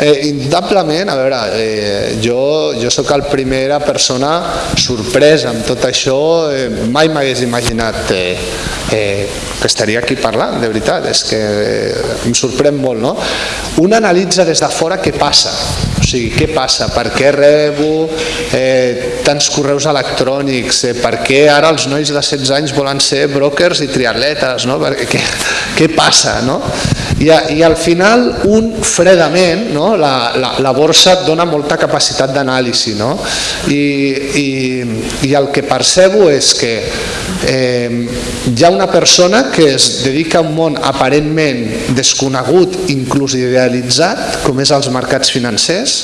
Eh, indubtablement, a veure, eh, jo, jo sóc el primera persona sorpresa amb tot això, eh, mai m'hagués imaginat eh, eh, que estaria aquí parlant, de veritat, és que eh, em sorprèn molt, no? Un analitza des de fora què passa, o sigui, què passa, per què rebo eh, tants correus electrònics, eh, per què ara els nois de 16 anys volen ser brokers i triatletes, no? Perquè, què, què passa, no? I, a- I al final un fredament, no? la, la, la borsa et dona molta capacitat d'anàlisi no? I, i, i el que percebo és que eh, hi ha una persona que es dedica a un món aparentment desconegut, inclús idealitzat, com és els mercats financers,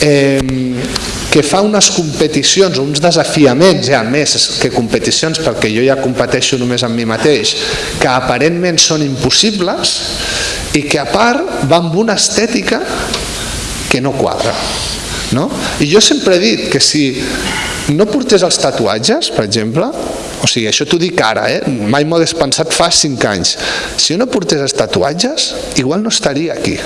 eh, que fa unes competicions, uns desafiaments ja més que competicions, perquè jo ja competeixo només amb mi mateix, que aparentment són impossibles i que a part va amb una estètica que no quadra. No? I jo sempre he dit que si no portés els tatuatges, per exemple, o sigui, això t'ho dic ara, eh? mai m'ho hagués pensat fa 5 anys, si jo no portés els tatuatges, igual no estaria aquí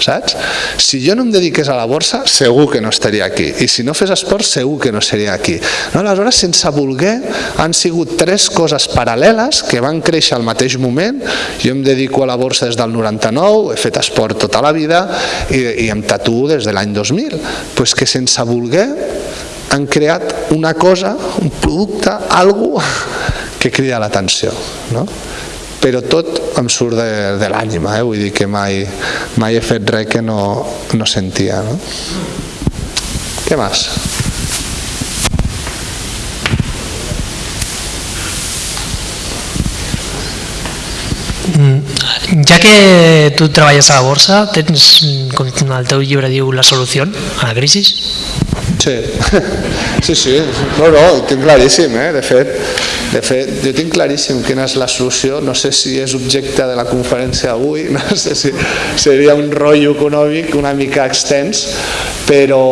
saps? Si jo no em dediqués a la borsa, segur que no estaria aquí. I si no fes esport, segur que no seria aquí. No? Aleshores, sense voler, han sigut tres coses paral·leles que van créixer al mateix moment. Jo em dedico a la borsa des del 99, he fet esport tota la vida i, i em tatuo des de l'any 2000. Pues que sense voler han creat una cosa, un producte, algo que crida l'atenció. No? Però tot em surt de, de l'ànima, eh? vull dir que mai, mai he fet res que no, no sentia. No? Què més? Ja que tu treballes a la borsa, tens, com el teu llibre diu, la solució a la crisi? Sí, <laughs> sí, sí, no, no, ho tinc claríssim, eh? de, fet, de fet, jo tinc claríssim quina és la solució, no sé si és objecte de la conferència avui, <laughs> no sé si seria un rotllo econòmic una mica extens, però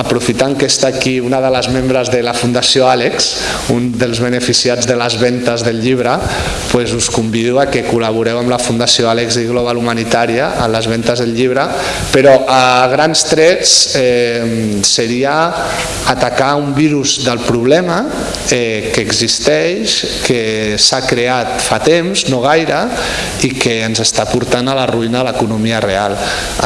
aprofitant que està aquí una de les membres de la Fundació Àlex, un dels beneficiats de les ventes del llibre, pues us convido a que col·laboreu amb la Fundació Àlex i Global Humanitària en les ventes del llibre, però a grans trets eh, seria atacar un virus del problema eh, que existeix, que s'ha creat fa temps, no gaire, i que ens està portant a la ruïna de l'economia real.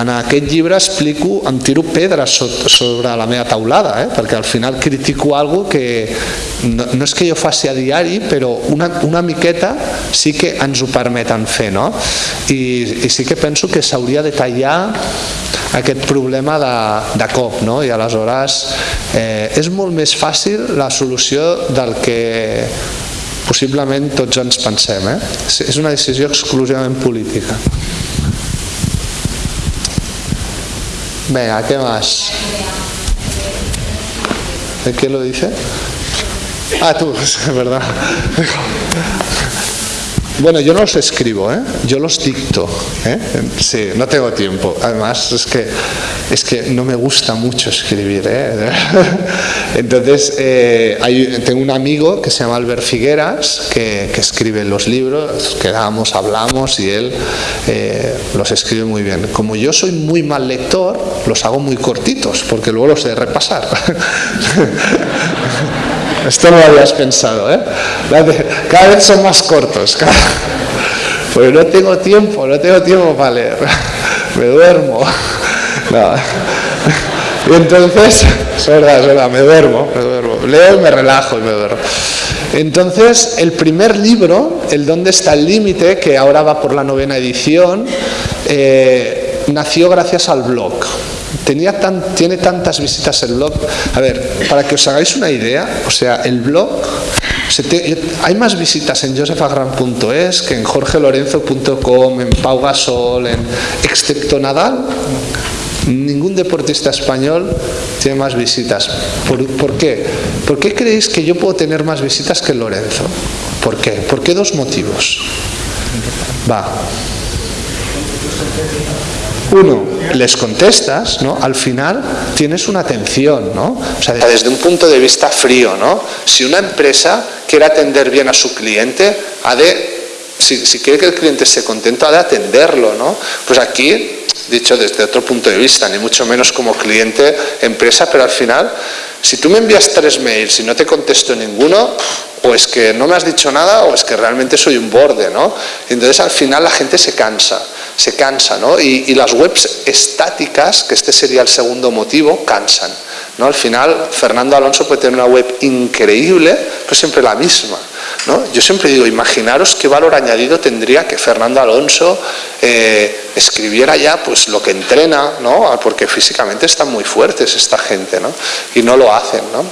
En aquest llibre explico, em tiro pedres so- sobre la meva taulada, eh? perquè al final critico algo que no, no és que jo faci a diari, però una, una miqueta sí que ens ho permeten fer, no? I, i sí que penso que s'hauria de tallar aquest problema de, de cop, no? I aleshores eh, és molt més fàcil la solució del que possiblement tots ens pensem. Eh? És- una decisió exclusivament política. Venga, ¿qué más? ¿De qué lo dice? Ah, tú, <laughs> verdad. Bueno, yo no los escribo, ¿eh? yo los dicto. ¿eh? Sí, no tengo tiempo. Además, es que, es que no me gusta mucho escribir. ¿eh? <laughs> Entonces, eh, hay, tengo un amigo que se llama Albert Figueras, que, escribe los libros, quedamos, hablamos y él eh, los escribe muy bien. Como yo soy muy mal lector, los hago muy cortitos, porque luego los he de repasar. <laughs> Esto no lo habías pensado, ¿eh? Cada vez son más cortos. Porque no tengo tiempo, no tengo tiempo para leer. Me duermo. No. Y entonces, es verdad, es verdad, me duermo, me duermo. Leo y me relajo y me duermo. Entonces, el primer libro, El dónde está el límite, que ahora va por la novena edición, eh, nació gracias al blog. Tenía tan, tiene tantas visitas el blog. A ver, para que os hagáis una idea, o sea, el blog, hay más visitas en josefagran.es que en jorgelorenzo.com, en Pau Gasol, en, excepto Nadal, ningún deportista español tiene más visitas. ¿Por, ¿Por, qué? ¿Por qué creéis que yo puedo tener más visitas que Lorenzo? ¿Por qué? ¿Por qué dos motivos? Va. Uno, les contestas, ¿no? Al final tienes una atención, ¿no? O sea, desde un punto de vista frío, ¿no? Si una empresa quiere atender bien a su cliente, ha de, si, quiere que el cliente esté contento, ha de atenderlo, ¿no? Pues aquí, dicho desde otro punto de vista, ni mucho menos como cliente, empresa, pero al final, si tú me envías tres mails y no te contesto ninguno, o es que no me has dicho nada o es que realmente soy un borde, ¿no? Entonces al final la gente se cansa, se cansa, ¿no? Y, las webs estáticas, que este sería el segundo motivo, cansan, ¿no? Al final Fernando Alonso puede tener una web increíble, pero siempre la misma, ¿no? Yo siempre digo, imaginaros qué valor añadido tendría que Fernando Alonso eh, escribiera ya pues lo que entrena, ¿no? Porque físicamente están muy fuertes esta gente, ¿no? Y no lo hacen, ¿no?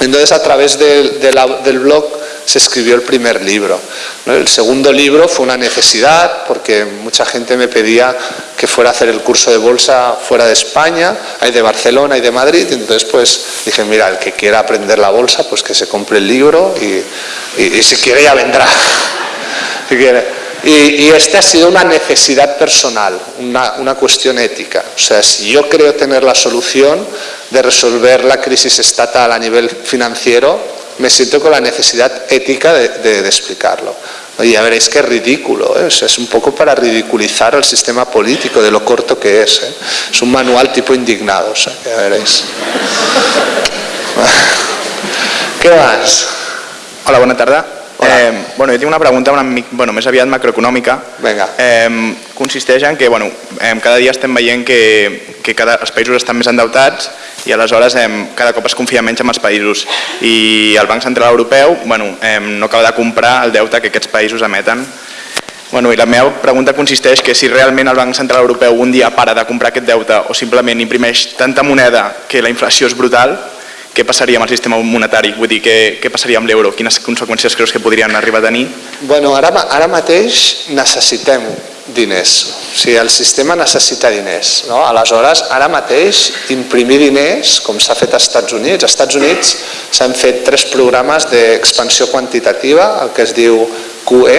Entonces a través del blog se escribió el primer libro. El segundo libro fue una necesidad porque mucha gente me pedía que fuera a hacer el curso de bolsa fuera de España, hay de Barcelona y de Madrid, y entonces pues dije, mira, el que quiera aprender la bolsa, pues que se compre el libro y, si quiere ya vendrá. <laughs> si quiere. Y, y, este ha sido una necesidad personal, una, una, cuestión ética. O sea, si yo creo tener la solución de resolver la crisis estatal a nivel financiero, me siento con la necesidad ética de, de, de explicarlo. Y ya veréis que es ridículo, ¿eh? o sea, es un poco para ridiculizar el sistema político de lo corto que es. ¿eh? Es un manual tipo indignado, o sea, ya veréis. <laughs> ¿Qué más? Hola, bona tarda. Eh, bueno, jo tinc una pregunta una mica, bueno, més aviat macroeconòmica. Vinga. Eh, consisteix en que bueno, eh, cada dia estem veient que, que cada, els països estan més endeutats i aleshores eh, cada cop es confia menys en els països i el Banc Central Europeu bueno, eh, no acaba de comprar el deute que aquests països emeten Bueno, i la meva pregunta consisteix que si realment el Banc Central Europeu un dia para de comprar aquest deute o simplement imprimeix tanta moneda que la inflació és brutal, què passaria amb el sistema monetari? Vull dir, què, què passaria amb l'euro? Quines conseqüències creus que podrien arribar a tenir? Bueno, ara, ara mateix necessitem diners, o sigui, el sistema necessita diners. No? Aleshores, ara mateix, imprimir diners, com s'ha fet als Estats Units, als Estats Units s'han fet tres programes d'expansió quantitativa, el que es diu QE,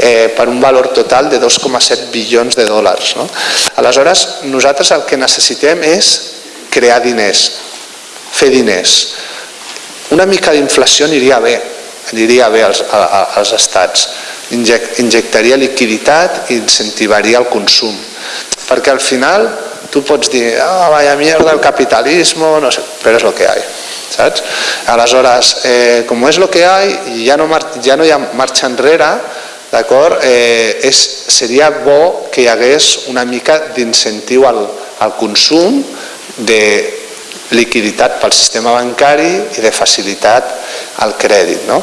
eh, per un valor total de 2,7 bilions de dòlars. No? Aleshores, nosaltres el que necessitem és crear diners, fer diners. Una mica d'inflació aniria bé, aniria bé als, a, als estats. Inject, injectaria liquiditat i incentivaria el consum. Perquè al final tu pots dir, ah, oh, vaya mierda el capitalismo, no sé, però és el que hi saps? Aleshores, eh, com és el que hi ja no, ja no hi ha marxa enrere, d'acord? Eh, és, seria bo que hi hagués una mica d'incentiu al, al consum de liquiditat pel sistema bancari i de facilitat al crèdit. No?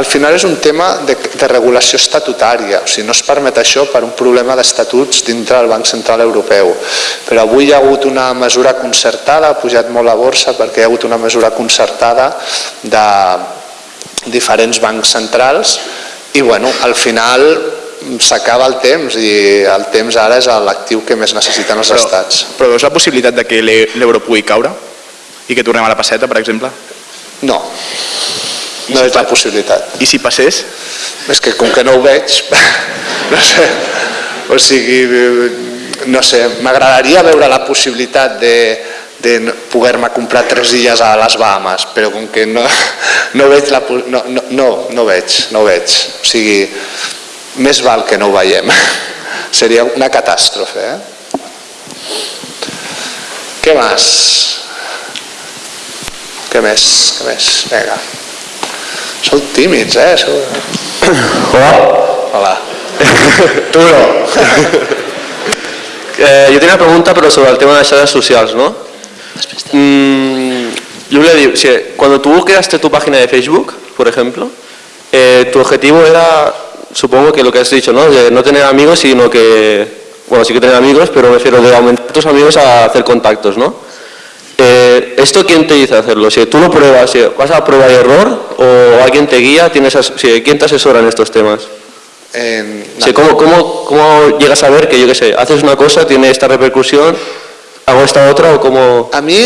Al final és un tema de, de regulació estatutària, o sigui, no es permet això per un problema d'estatuts dintre del Banc Central Europeu. Però avui hi ha hagut una mesura concertada, ha pujat molt la borsa perquè hi ha hagut una mesura concertada de diferents bancs centrals i bueno, al final s'acaba el temps i el temps ara és l'actiu que més necessiten els però, estats. Però veus la possibilitat de que l'euro pugui caure? I que tornem a la passeta, per exemple? No. no és la possibilitat. I si passés? És que com que no ho veig, <laughs> no sé, o sigui, no sé, m'agradaria veure la possibilitat de, de poder-me comprar tres illes a les Bahamas, però com que no, <laughs> no veig la... No, no, no, no veig, no veig. O sigui, més val que no ho veiem. <laughs> Seria una catàstrofe, eh? Què més? Què més? Què més? Vinga. Sou tímids, eh? Sou... Hola. Hola. <laughs> Tu no. <laughs> eh, yo tenía una pregunta, pero sobre el tema de las redes sociales, ¿no? Mm, Julia, diu, si, cuando tú creaste tu página de Facebook, por ejemplo, eh, tu objetivo era, supongo que lo que has dicho, ¿no? De no tener amigos, sino que, bueno, sí que tener amigos, pero me refiero de aumentar tus amigos a hacer contactos, ¿no? Eh, ¿Esto quién te dice hacerlo? Si tú lo pruebas, si vas a prueba y error o alguien te guía, tienes, si, ¿quién te asesora en estos temas? Sí, ¿cómo, cómo, ¿Cómo llegas a ver que, yo qué sé, haces una cosa, tiene esta repercusión, hago esta otra o cómo...? A mí,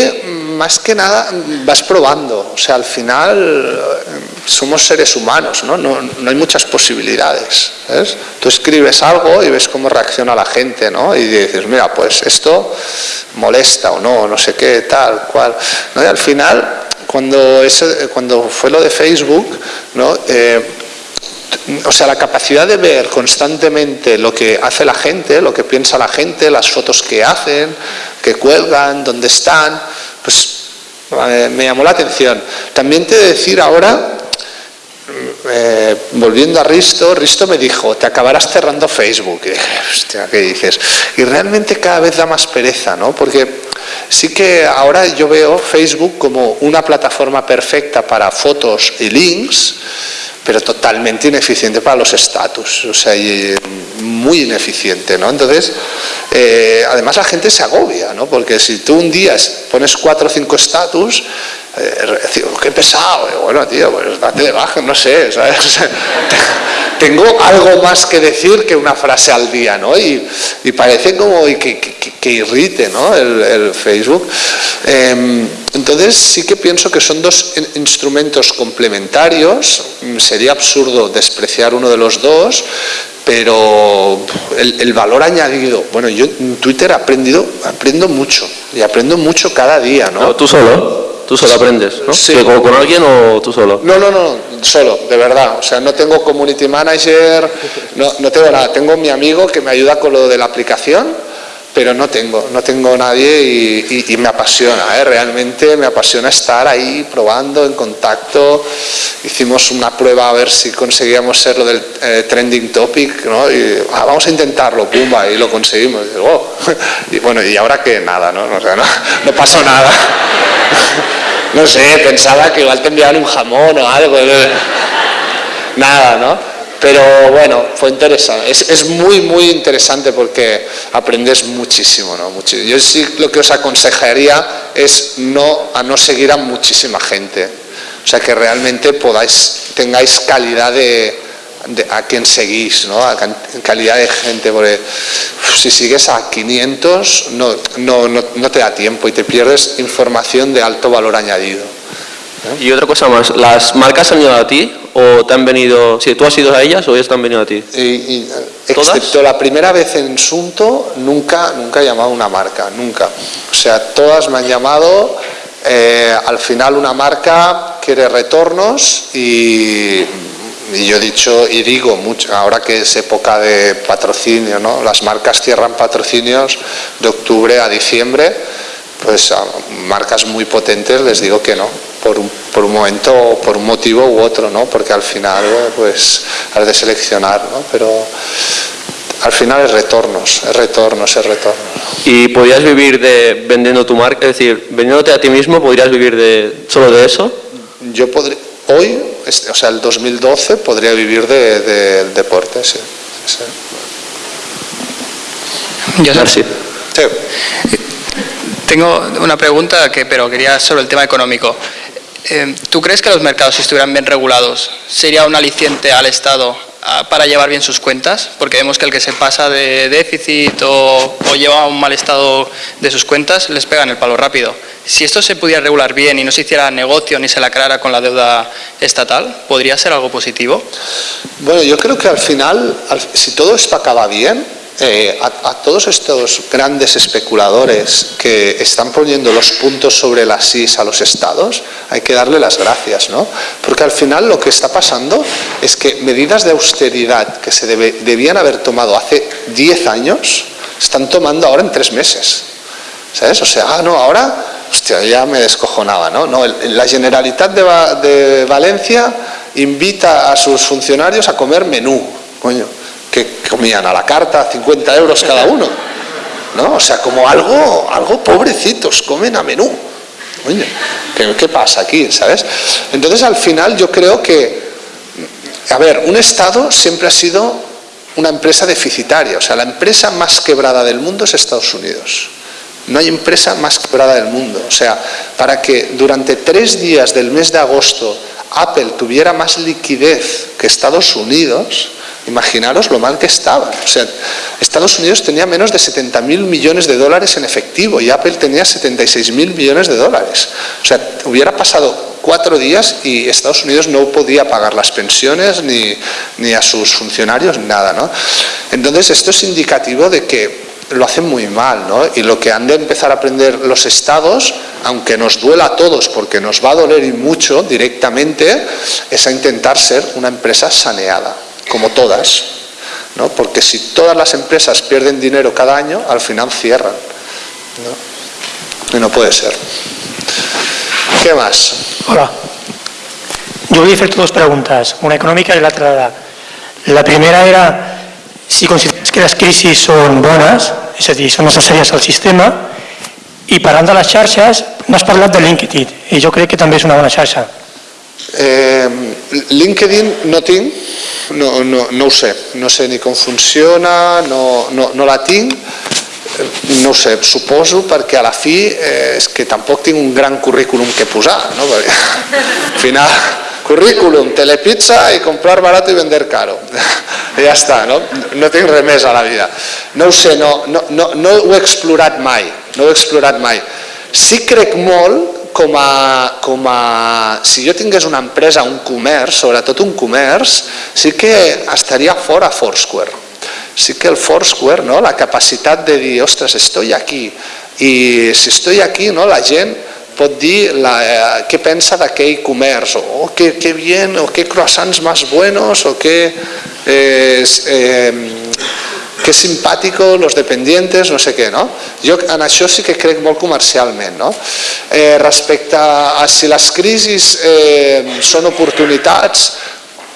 más que nada, vas probando. O sea, al final somos seres humanos, ¿no? No, hay muchas posibilidades. ¿ves? Tú escribes algo y ves cómo reacciona la gente, ¿no? Y dices, mira, pues esto molesta o no, no sé qué, tal, cual. ¿no? Y al final, cuando, ese- cuando fue lo de Facebook, ¿no? Eh, o sea, la capacidad de ver constantemente lo que hace la gente, lo que piensa la gente, las fotos que hacen, que cuelgan, dónde están, pues eh, me llamó la atención. También te decir ahora, eh, volviendo a Risto, Risto me dijo, te acabarás cerrando Facebook. Y dije, hostia, ¿qué dices? Y realmente cada vez da más pereza, ¿no? Porque sí que ahora yo veo Facebook como una plataforma perfecta para fotos y links, pero totalmente ineficiente para los estatus, o sea, y, muy ineficiente, ¿no? Entonces, eh, además la gente se agobia, ¿no? Porque si tú un día pones cuatro o cinco estatus, eh, qué pesado, bueno, tío, pues date de baja, no sé, ¿sabes? <laughs> Tengo algo más que decir que una frase al día, ¿no? Y, parece como que, que- irrite, ¿no? El, el Facebook. Eh, entonces sí que pienso que son dos in- instrumentos complementarios. Mm, Sería absurdo despreciar uno de los dos, pero el, el valor añadido. Bueno, yo en Twitter aprendido, aprendo mucho y aprendo mucho cada día. No, tú solo, tú solo aprendes, ¿no? Sí. ¿Que ¿Con, con alguien o tú solo? No, no, no, solo, de verdad. O sea, no tengo community manager, no, no tengo nada. Tengo mi amigo que me ayuda con lo de la aplicación, pero no tengo, no tengo nadie y, y- y me apasiona, ¿eh? realmente me apasiona estar ahí probando, en contacto. Hicimos una prueba a ver si conseguíamos ser lo del eh, trending topic, ¿no? Y ah, vamos a intentarlo, pumba, y lo conseguimos. Y, "Oh". <laughs> Y bueno, y ahora que nada, ¿no? O sea, no, no pasó nada. <laughs> No sé, pensaba que igual te enviaban un jamón o algo. Nada, ¿no? Pero bueno, fue interesante. Es, es muy, muy interesante porque aprendes muchísimo, ¿no? Muchi- Yo sí lo que os aconsejaría es no, a no seguir a muchísima gente. O sea, que realmente podáis, tengáis calidad de, de- a quien seguís, ¿no? A can- calidad de gente, porque si sigues a 500 no, no, no, no te da tiempo y te pierdes información de alto valor añadido. Y otra cosa más, ¿las marcas han ido a ti o te han venido, si tú has ido a ellas o ellas te han venido a ti? Y, y, eh, excepto la primera vez en Sunto, nunca, nunca he llamado a una marca, nunca. O sea, todas me han llamado, eh, al final una marca quiere retornos y, y yo he dicho y digo mucho, ahora que es época de patrocinio, ¿no? las marcas cierran patrocinios de octubre a diciembre, pues a marcas muy potentes les digo que no, por un, por un momento o por un motivo u otro, ¿no? Porque al final pues has de seleccionar, ¿no? Pero al final es retornos, es retornos, es retornos. ¿Y podrías vivir de vendiendo tu marca? Es decir, vendiéndote a ti mismo, ¿podrías vivir de solo de eso? Yo podría, hoy, este, o sea, el 2012 podría vivir de- del deporte, sí. sí. Yo. Sí. tengo una pregunta, que, pero quería sobre el tema económico. Eh, ¿Tú crees que los mercados, si estuvieran bien regulados, sería un aliciente al Estado para llevar bien sus cuentas, porque vemos que el que se pasa de déficit o, lleva un mal estado de sus cuentas les pegan el palo rápido. Si esto se pudiera regular bien y no se hiciera negocio ni se lacrara con la deuda estatal, ¿podría ser algo positivo? Bueno, yo creo que al final, al- si todo esto acaba bien, eh, a, a todos estos grandes especuladores que están poniendo los puntos sobre las is a los estados, hay que darle las gracias, ¿no? Porque al final lo que está pasando es que medidas de austeridad que se debe- debían haber tomado hace 10 años, están tomando ahora en tres meses. ¿Sabes? O sea, ah, no, ahora, hostia, ya me descojonaba, ¿no? no el- la Generalitat de, de Valencia invita a sus funcionarios a comer menú, coño, que comían a la carta 50 euros cada uno, ¿no? O sea, como algo, algo pobrecitos, comen a menú. Coño, ¿qué, qué pasa aquí, sabes? Entonces, al final, yo creo que, a ver, un Estado siempre ha sido una empresa deficitaria, o sea, la empresa más quebrada del mundo es Estados Unidos. No hay empresa más quebrada del mundo. O sea, para que durante tres días del mes de agosto Apple tuviera más liquidez que Estados Unidos, imaginaros lo mal que estaba. Estados Unidos tenía menos de 70 mil millones de dólares en efectivo y Apple tenía 76 mil millones de dólares. O sea, hubiera pasado cuatro días y Estados Unidos no podía pagar las pensiones ni, ni a sus funcionarios, nada. ¿no? Entonces, esto es indicativo de que lo hacen muy mal, ¿no? Y lo que han de empezar a aprender los estados, aunque nos duela a todos, porque nos va a doler y mucho directamente, es a intentar ser una empresa saneada, como todas, ¿no? Porque si todas las empresas pierden dinero cada año, al final cierran, ¿no? Y no puede ser. ¿Qué más? Hola. Jo volia fer-te dues preguntes, una econòmica i l'altra de... La primera era si consideres que les crisis són bones, és a dir, són necessàries al sistema, i parlant de les xarxes, n'has parlat de LinkedIn, i jo crec que també és una bona xarxa. Eh, LinkedIn no tinc, no, no, no ho sé, no sé ni com funciona, no, no, no la tinc, no ho sé, suposo perquè a la fi eh, és que tampoc tinc un gran currículum que posar, no? <laughs> perquè al final currículum, telepizza i comprar barato i vender caro. <laughs> Ja està, no? No tinc res més a la vida. No ho sé, no, no, no, no ho he explorat mai, no ho he explorat mai. Sí crec molt com a, com a... Si jo tingués una empresa, un comerç, sobretot un comerç, sí que estaria fora Foursquare. Sí que el Foursquare, no? la capacitat de dir, ostres, estoy aquí, i si estoy aquí, no? la gent pot dir la, eh, què pensa d'aquell comerç, o oh, que, que bien, o que croissants más buenos, o que, eh, eh, que simpàtico los dependientes, no sé què, no? Jo en això sí que crec molt comercialment, no? Eh, respecte a si les crisis eh, són oportunitats,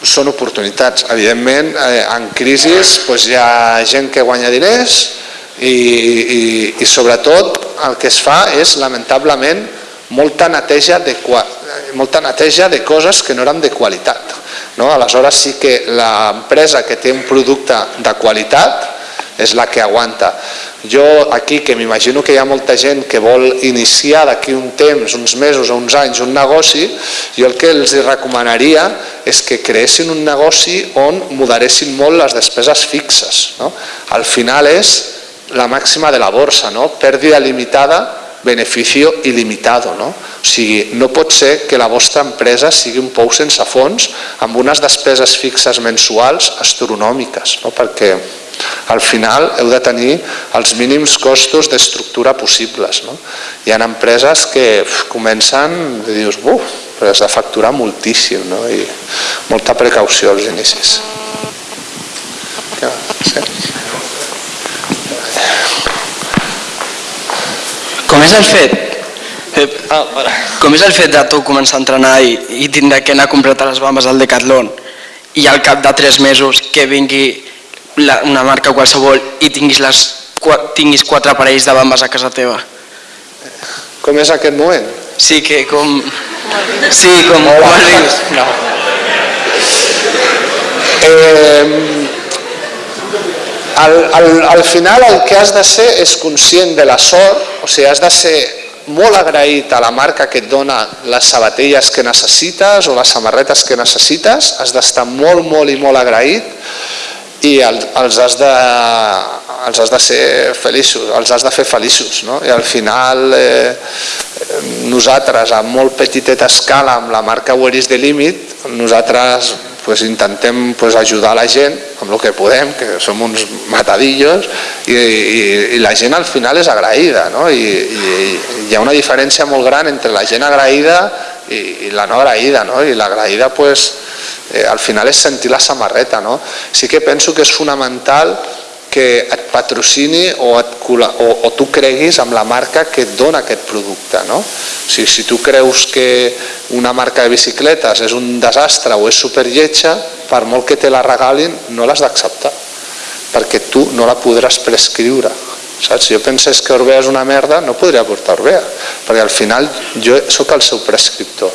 són oportunitats. Evidentment, eh, en crisis doncs, hi ha gent que guanya diners i, i, i sobretot el que es fa és, lamentablement, molta neteja de, molta neteja de coses que no eren de qualitat. No? Aleshores sí que l'empresa que té un producte de qualitat és la que aguanta. Jo aquí, que m'imagino que hi ha molta gent que vol iniciar d'aquí un temps, uns mesos o uns anys, un negoci, jo el que els recomanaria és que creessin un negoci on moderessin molt les despeses fixes. No? Al final és la màxima de la borsa, no? pèrdua limitada, beneficio il·limitado. No? O sigui, no pot ser que la vostra empresa sigui un pou sense fons amb unes despeses fixes mensuals astronòmiques, no? perquè al final heu de tenir els mínims costos d'estructura possibles. No? Hi ha empreses que comencen i dius, buf, però has de facturar moltíssim no? i molta precaució als inicis. Sí? Com és el fet, Ah, com és el fet de tu començar a entrenar i, i tindre que anar a comprar les bambes al Decathlon i al cap de 3 mesos que vingui la, una marca qualsevol i tinguis, les, qua- tinguis quatre parells de bambes a casa teva? Com és aquest moment? Sí, que com... Sí, com, com has vist? No. Eh, al, al, al final el que has de ser és conscient de la sort, o sigui, has de ser molt agraït a la marca que et dona les sabatilles que necessites o les samarretes que necessites, has d'estar molt, molt i molt agraït i els has de, els has de ser feliços, els has de fer feliços. No? I al final eh, nosaltres, a molt petiteta escala, amb la marca Where is the Limit, nosaltres pues, intentem pues, ajudar la gent amb el que podem, que som uns matadillos, i, i, i la gent al final és agraïda, no? I, i hi ha una diferència molt gran entre la gent agraïda i, i la no agraïda, no? i l'agraïda pues, eh, al final és sentir la samarreta. No? Sí que penso que és fonamental que et patrocini o, et, o, o tu creguis amb la marca que et dona aquest producte. No? O sigui, si tu creus que una marca de bicicletes és un desastre o és superlletja, per molt que te la regalin, no l'has d'acceptar, perquè tu no la podràs prescriure. Saps? Si jo pensés que Orbea és una merda, no podria portar Orbea, perquè al final jo sóc el seu prescriptor,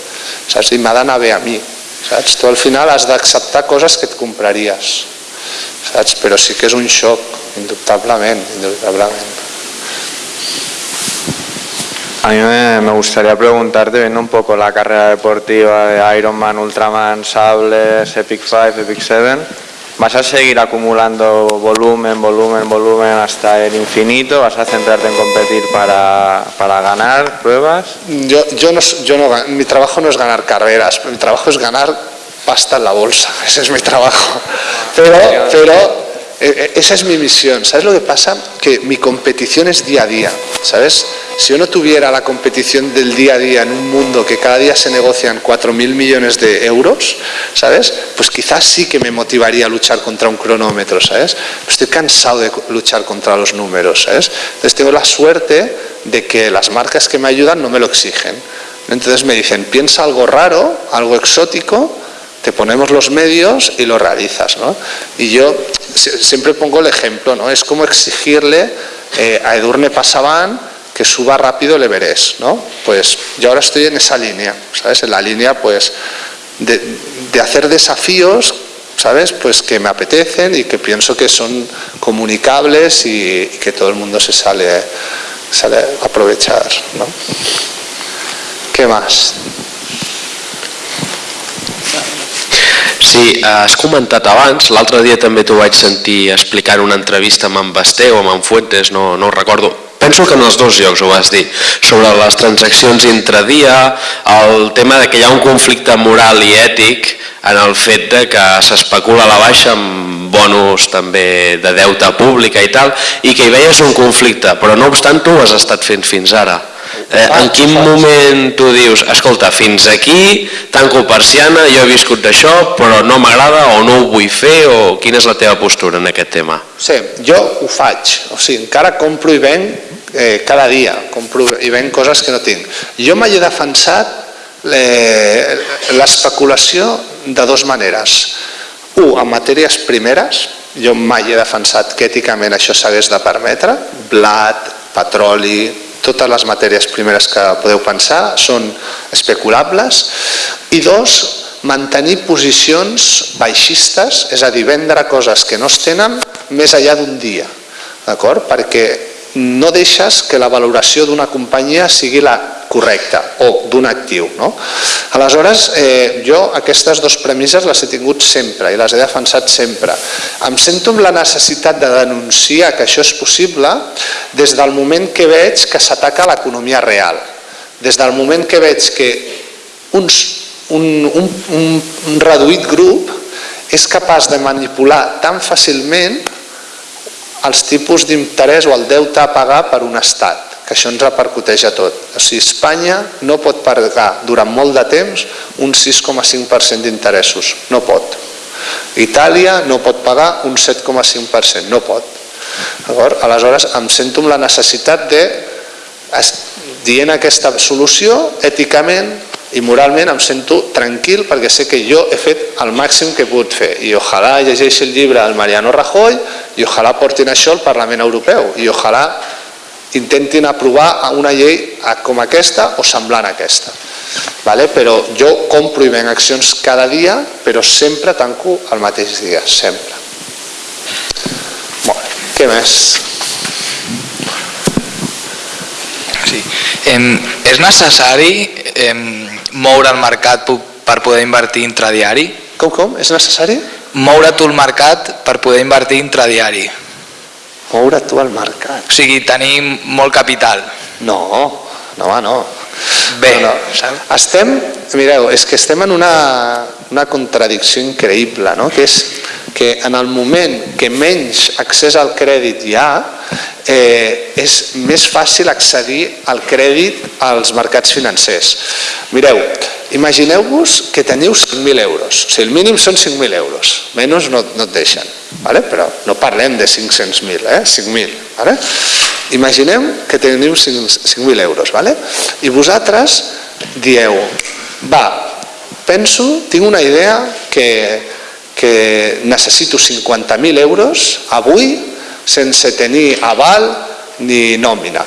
saps? i m'ha d'anar bé a mi. Saps? Tu al final has d'acceptar coses que et compraries saps? però sí que és un xoc, indubtablement, indubtablement. A mí me, gustaría preguntarte, viendo un poco la carrera deportiva de Ironman, Ultraman, Sables, Epic 5, Epic 7, ¿vas a seguir acumulando volumen, volumen, volumen hasta el infinito? ¿Vas a centrarte en competir para, para ganar pruebas? Yo, yo, no, yo no, mi trabajo no es ganar carreras, mi trabajo es ganar pasta en la bolsa, <laughs> ese es mi trabajo. Pero, pero eh, eh, esa es mi misión. ¿Sabes lo que pasa? Que mi competición es día a día, ¿sabes? Si yo no tuviera la competición del día a día en un mundo que cada día se negocian 4.000 millones de euros, ¿sabes? Pues quizás sí que me motivaría a luchar contra un cronómetro, ¿sabes? estoy cansado de luchar contra los números, ¿sabes? Entonces tengo la suerte de que las marcas que me ayudan no me lo exigen. Entonces me dicen, piensa algo raro, algo exótico, te ponemos los medios y lo realizas. ¿no? Y yo siempre pongo el ejemplo, ¿no? es como exigirle eh, a Edurne Pasaban que suba rápido el Everest. ¿no? Pues yo ahora estoy en esa línea, ¿sabes? en la línea pues, de, hacer desafíos ¿sabes? Pues que me apetecen y que pienso que son comunicables y, y que todo el mundo se sale, sale a aprovechar, ¿no? ¿Qué más? Sí, has comentat abans, l'altre dia també t'ho vaig sentir explicar una entrevista amb en Basté o amb en Fuentes, no, no recordo, penso que en els dos llocs ho vas dir, sobre les transaccions intradia, el tema de que hi ha un conflicte moral i ètic en el fet de que s'especula a la baixa amb bonus també de deute pública i tal, i que hi veies un conflicte, però no obstant tu ho has estat fent fins ara. Eh, en quin moment tu dius, escolta, fins aquí, tanco persiana, jo he viscut d'això, però no m'agrada o no ho vull fer, o quina és la teva postura en aquest tema? Sí, jo ho faig, o sigui, encara compro i venc eh, cada dia, compro i venc coses que no tinc. Jo mai he defensat eh, l'especulació de dues maneres. Un, en matèries primeres, jo mai he defensat que èticament això s'hagués de permetre, blat, petroli, totes les matèries primeres que podeu pensar són especulables i dos, mantenir posicions baixistes, és a dir, vendre coses que no es tenen més enllà d'un dia, d'acord? Perquè no deixes que la valoració d'una companyia sigui la correcta o d'un actiu. No? Aleshores, eh, jo aquestes dues premisses les he tingut sempre i les he defensat sempre. Em sento amb la necessitat de denunciar que això és possible des del moment que veig que s'ataca l'economia real, des del moment que veig que uns, un, un, un, un reduït grup és capaç de manipular tan fàcilment els tipus d'interès o el deute a pagar per un estat, que això ens repercuteix a tot. O sigui, Espanya no pot pagar durant molt de temps un 6,5% d'interessos, no pot. Itàlia no pot pagar un 7,5%, no pot. Aleshores, em sento amb la necessitat de, dient aquesta solució, èticament i moralment em sento tranquil perquè sé que jo he fet el màxim que he pogut fer i ojalà llegeixi el llibre del Mariano Rajoy i ojalà portin això al Parlament Europeu i ojalà intentin aprovar una llei com aquesta o semblant a aquesta. Vale? Però jo compro i venc accions cada dia, però sempre tanco el mateix dia, sempre. Bé. Què més? Sí. Em, és necessari em, moure el mercat per poder invertir intradiari? Com, com? És necessari? Moure tu el mercat per poder invertir intradiari. Moure tu el mercat. O sigui, tenir molt capital. No, no, home, no. Bé, no, no. Estem, mireu, és que estem en una, una contradicció increïble, no? que és que en el moment que menys accés al crèdit hi ha, eh, és més fàcil accedir al crèdit als mercats financers. Mireu, imagineu-vos que teniu 5.000 euros, o sigui, el mínim són 5.000 euros, menys no, no et deixen, vale? però no parlem de 500.000, eh? 5.000. Vale? Imaginem que teniu 5.000 euros, vale? i vosaltres dieu, va, penso, tinc una idea que, que necessito 50.000 euros avui sense tenir aval ni nòmina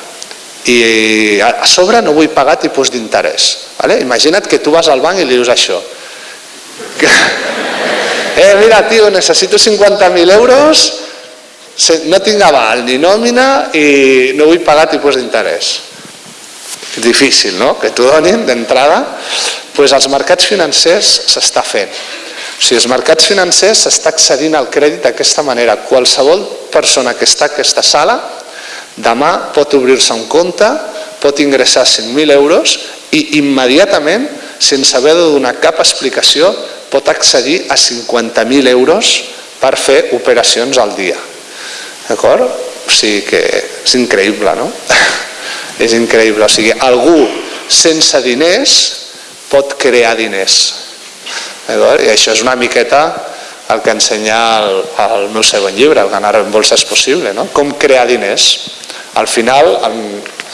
i a sobre no vull pagar tipus d'interès. Vale? Imagina't que tu vas al banc i li dius això. <laughs> Eh, mira, tio, necessito 50.000 euros, no tinc aval ni nòmina i no vull pagar tipus d'interès. Difícil, no?, que t'ho donin d'entrada. Pues als mercats financers s'està fent. O sigui, als mercats financers s'està accedint al crèdit d'aquesta manera. Qualsevol persona que està a aquesta sala demà pot obrir-se un compte, pot ingressar 5.000 euros i immediatament, sense haver de donar cap explicació, pot accedir a 50.000 euros per fer operacions al dia. D'acord? O sigui que és increïble, no? <laughs> és increïble. O sigui, algú sense diners pot crear diners. D'acord? I això és una miqueta el que ensenya el, el meu segon llibre, el ganar en bolsa és possible, no? Com crear diners. Al final en,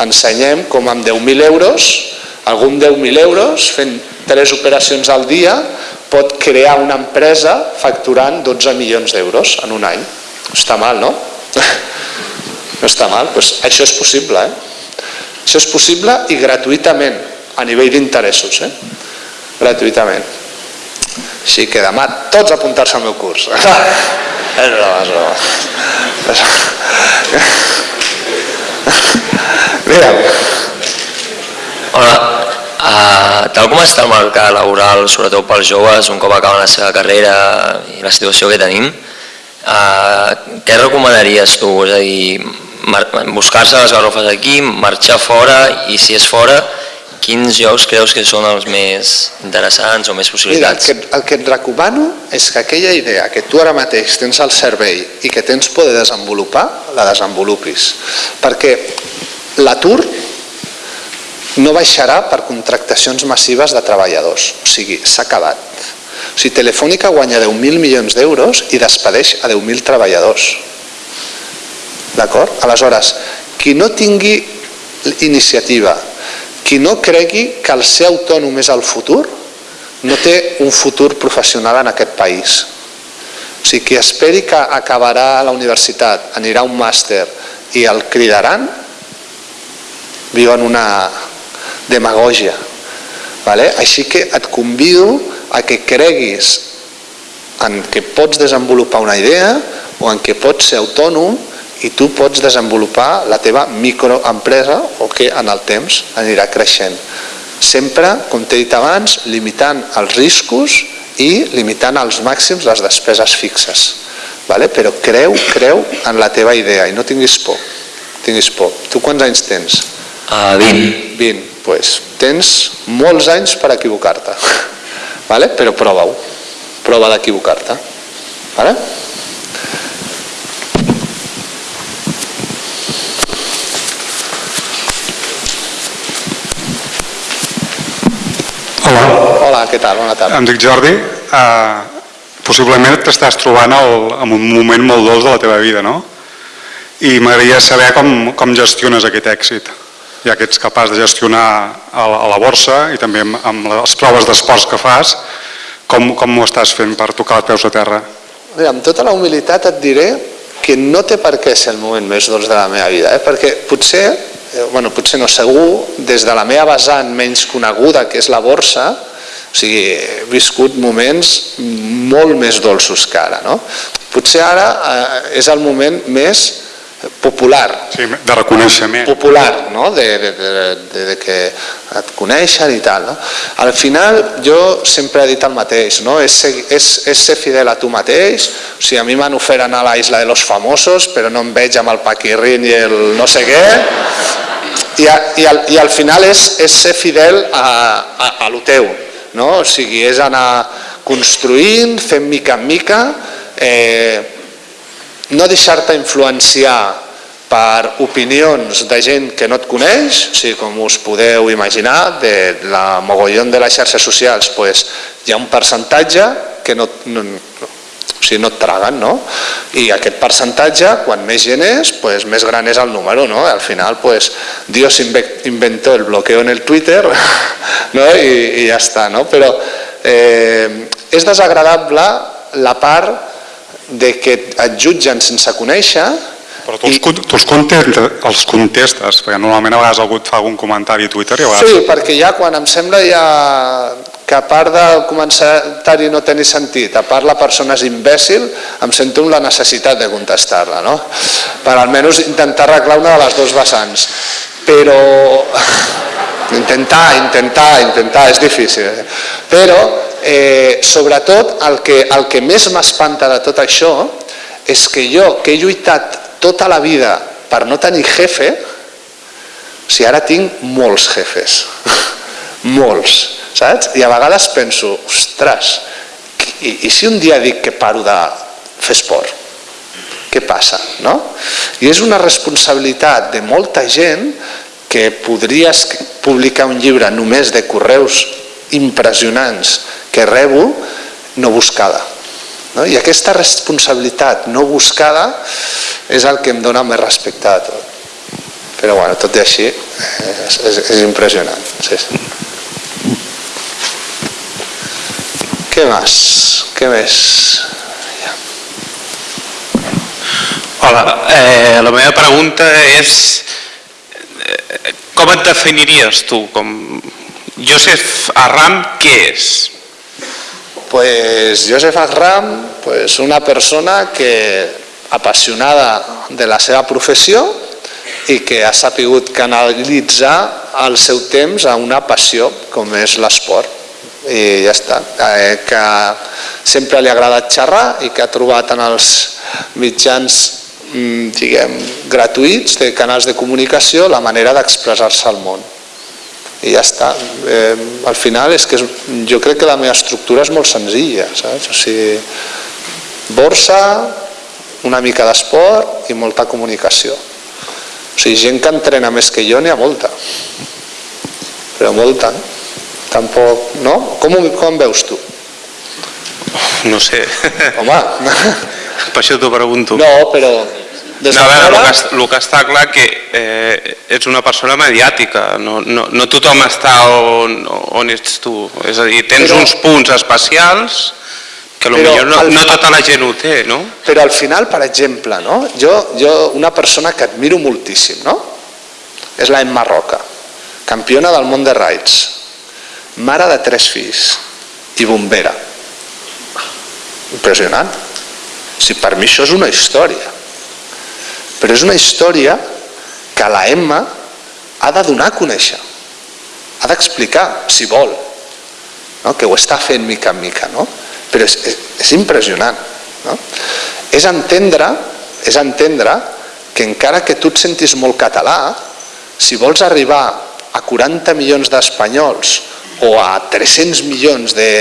ensenyem com amb 10.000 euros, amb 10.000 euros, fent tres operacions al dia, pot crear una empresa facturant 12 milions d'euros en un any. <laughs> No està mal, no? No està mal, doncs això és possible, eh? Això és possible i gratuïtament, a nivell d'interessos, eh? Gratuïtament. Així que demà tots a apuntar-se al meu curs. <laughs> és broma, és broma. Mira, Hola, uh, tal com està el mercat laboral, sobretot pels joves, un cop acaben la seva carrera i la situació que tenim, uh, què recomanaries tu? És a dir, buscar-se les garrofes aquí, marxar fora i si és fora, quins llocs creus que són els més interessants o més mira el, possibilitats? que, el que et recomano és que aquella idea que tu ara mateix tens al servei i que tens poder desenvolupar, la desenvolupis. Perquè l'atur no baixarà per contractacions massives de treballadors. O sigui, s'ha acabat. O sigui, Telefònica guanya 10.000 milions d'euros i despedeix a 10.000 treballadors. D'acord? Aleshores, qui no tingui iniciativa, qui no cregui que el ser autònom és el futur, no té un futur professional en aquest país. O sigui, qui esperi que acabarà a la universitat, anirà a un màster i el cridaran, viu en una demagògia. Vale? Així que et convido a que creguis en que pots desenvolupar una idea o en que pots ser autònom i tu pots desenvolupar la teva microempresa o que en el temps anirà creixent. Sempre, com t'he dit abans, limitant els riscos i limitant als màxims les despeses fixes. Vale? Però creu, creu en la teva idea i no tinguis por. Tinguis por. Tu quants anys tens? Uh, 20. 20. Pues, tens molts anys per equivocar-te. <laughs> Vale? Però prova-ho. Prova d'equivocar-te. Vale? Què tal? Bona tarda. em dic Jordi. Uh, possiblement t'estàs trobant el, en un moment molt dolç de la teva vida, no? I m'agradaria saber com, com gestiones aquest èxit, ja que ets capaç de gestionar a la, a la borsa i també amb, amb les proves d'esports que fas, com, com ho estàs fent per tocar els peus a terra? Mira, amb tota la humilitat et diré que no té per què ser el moment més dolç de la meva vida, eh? perquè potser, eh, bueno, potser no segur, des de la meva vessant menys coneguda, que és la borsa, o sigui, he viscut moments molt més dolços que ara. No? Potser ara eh, és el moment més popular. Sí, de reconeixement. Popular, no? De, de, de, de, de que et coneixen i tal. No? Al final jo sempre he dit el mateix, no? és, ser, és, és ser fidel a tu mateix, o sigui, a mi m'han ofert anar a la Isla de los Famosos, però no em veig amb el paquirrin i el no sé què, i, a, i, al, i al final és, és ser fidel a, a, a lo teu, no? o sigui, és anar construint, fent mica en mica, eh, no deixar-te influenciar per opinions de gent que no et coneix, o sigui, com us podeu imaginar, de la mogollon de les xarxes socials, pues, hi ha un percentatge que no, no, o sigui, no et traguen, no? I aquest percentatge, quan més gent és, pues, més gran és el número, no? Al final, pues, Dios inventó el bloqueo en el Twitter <laughs> no? I, i ja està, no? Però eh, és desagradable la part de que et jutgen sense conèixer però tu, els, i... tu els, contestes, els contestes, perquè normalment a vegades algú et fa algun comentari a Twitter i a vegades... Sí, perquè ja quan em sembla ja que a part del comentari no tenir sentit, a part la persona és imbècil, em sento amb la necessitat de contestar-la, no? Per almenys intentar arreglar una de les dues vessants. Però <laughs> intentar, intentar, intentar, és difícil. Eh? Però eh, sobretot el que, el que més m'espanta de tot això és que jo, que he lluitat tota la vida per no tenir jefe, o sigui, ara tinc molts jefes, <laughs> molts, saps? I a vegades penso, ostres, i, i si un dia dic que paro de fer esport? Què passa? No? I és una responsabilitat de molta gent que podries publicar un llibre només de correus impressionants que rebo no buscada. No? I aquesta responsabilitat no buscada és el que em dona més respecte a tot. Però bueno, tot i així és, és, és impressionant. Sí, sí. Què més? Què més? Hola, eh, la meva pregunta és eh, com et definiries tu? Com Joseph Arram, què és? Pues Joseph Arram, pues una persona que apassionada de la seva professió i que ha sapigut canalitzar el seu temps a una passió com és l'esport i ja està, eh, que sempre li ha agradat xerrar i que ha trobat en els mitjans mm, diguem, gratuïts de canals de comunicació la manera d'expressar-se al món i ja està. Eh, al final és que és, jo crec que la meva estructura és molt senzilla, saps? O sigui, borsa, una mica d'esport i molta comunicació. O sigui, gent que entrena més que jo n'hi ha molta. Però molta, eh? Tampoc, no? Com, com veus tu? No sé. Home. Per això t'ho pregunto. No, però des no, a veure, el, que, el que està clar que eh, ets una persona mediàtica, no, no, no tothom està on, on ets tu. És a dir, tens però, uns punts especials que potser no, no tota la gent ho té, no? Però al final, per exemple, no? jo, jo una persona que admiro moltíssim, no? és la Emma Roca, campiona del món de raids, mare de tres fills i bombera. Impressionant. Si per mi això és una història. Però és una història que la Emma ha de donar a conèixer, ha d'explicar, si vol, no? que ho està fent mica en mica, no? però és, és, és impressionant. No? És, entendre, és entendre que encara que tu et sentis molt català, si vols arribar a 40 milions d'espanyols o a 300 milions de,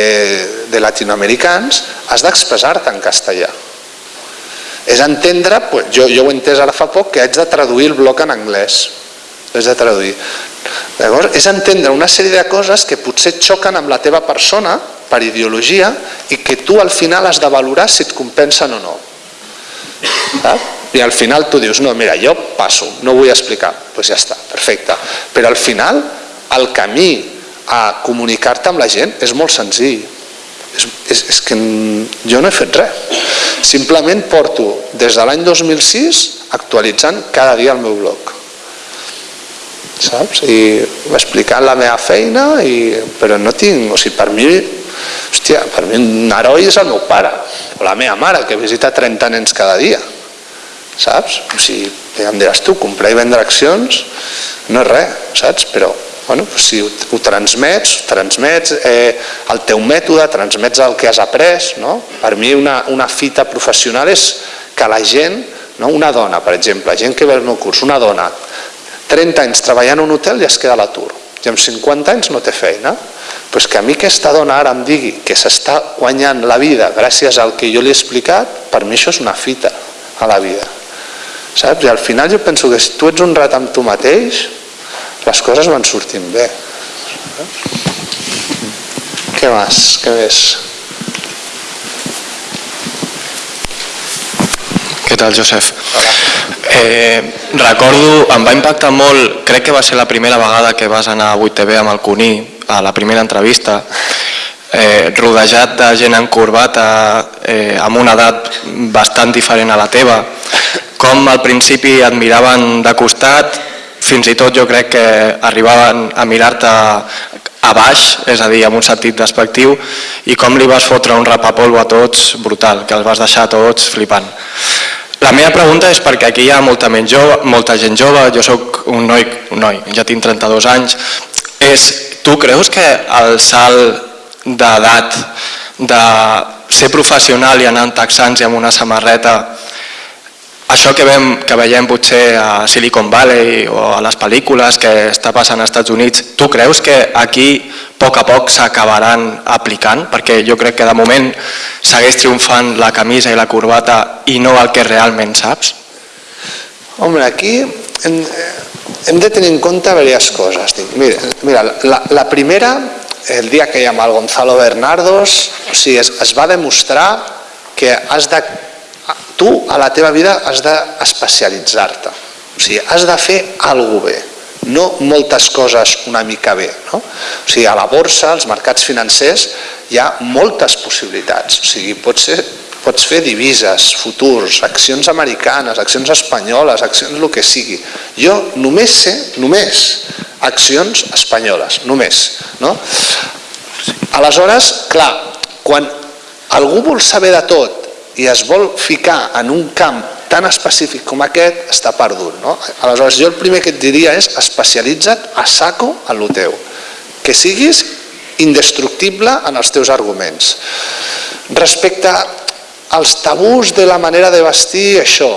de latinoamericans, has d'expressar-te en castellà és entendre, pues, jo, jo ho he entès ara fa poc, que haig de traduir el bloc en anglès. Haig de traduir. Llavors, és entendre una sèrie de coses que potser xoquen amb la teva persona per ideologia i que tu al final has de valorar si et compensen o no. I al final tu dius, no, mira, jo passo, no vull explicar. Doncs pues ja està, perfecte. Però al final el camí a comunicar-te amb la gent és molt senzill és, és, és que jo no he fet res. Simplement porto des de l'any 2006 actualitzant cada dia el meu blog. Saps? I explicant la meva feina, i, però no tinc, o sigui, per mi, hòstia, per mi un heroi és el meu pare, o la meva mare, que visita 30 nens cada dia. saps? O sigui, em diràs tu, comprar i vendre accions no és res, saps? Però bueno, si ho, ho transmets, transmets eh, el teu mètode, transmets el que has après, no? Per mi una, una fita professional és que la gent, no? una dona, per exemple, gent que ve al meu curs, una dona, 30 anys treballant en un hotel i es queda a l'atur, i amb 50 anys no té feina, pues que a mi aquesta dona ara em digui que s'està guanyant la vida gràcies al que jo li he explicat, per mi això és una fita a la vida. Saps? I al final jo penso que si tu ets un rat amb tu mateix, les coses van sortint bé. Què més? Què més? Què tal, Josep? Eh, recordo, em va impactar molt, crec que va ser la primera vegada que vas anar a 8TV amb el Cuní, a la primera entrevista, eh, rodejat de gent encorbata, eh, amb una edat bastant diferent a la teva, com al principi et miraven de costat, fins i tot jo crec que arribaven a mirar-te a baix, és a dir, amb un sentit despectiu, i com li vas fotre un rapapolvo a tots brutal, que els vas deixar tots flipant. La meva pregunta és perquè aquí hi ha molta, jove, molta gent jove, jo sóc un noi, un noi, ja tinc 32 anys, és, tu creus que el salt d'edat de ser professional i anar en texans i amb una samarreta això que, vem, que veiem potser a Silicon Valley o a les pel·lícules que està passant als Estats Units, tu creus que aquí a poc a poc s'acabaran aplicant? Perquè jo crec que de moment segueix triomfant la camisa i la corbata i no el que realment saps. Home, aquí hem, hem de tenir en compte diverses coses. Mira, mira la, la primera, el dia que hi ha el Gonzalo Bernardos, o sigui, es, es va demostrar que has de tu a la teva vida has d'especialitzar-te. O sigui, has de fer alguna bé, no moltes coses una mica bé. No? O sigui, a la borsa, als mercats financers, hi ha moltes possibilitats. O sigui, pots, ser, pots fer divises, futurs, accions americanes, accions espanyoles, accions el que sigui. Jo només sé, només, accions espanyoles, només. No? Aleshores, clar, quan algú vol saber de tot i es vol ficar en un camp tan específic com aquest, està perdut. No? Aleshores, jo el primer que et diria és especialitza't a saco en el teu. Que siguis indestructible en els teus arguments. Respecte als tabús de la manera de vestir, això,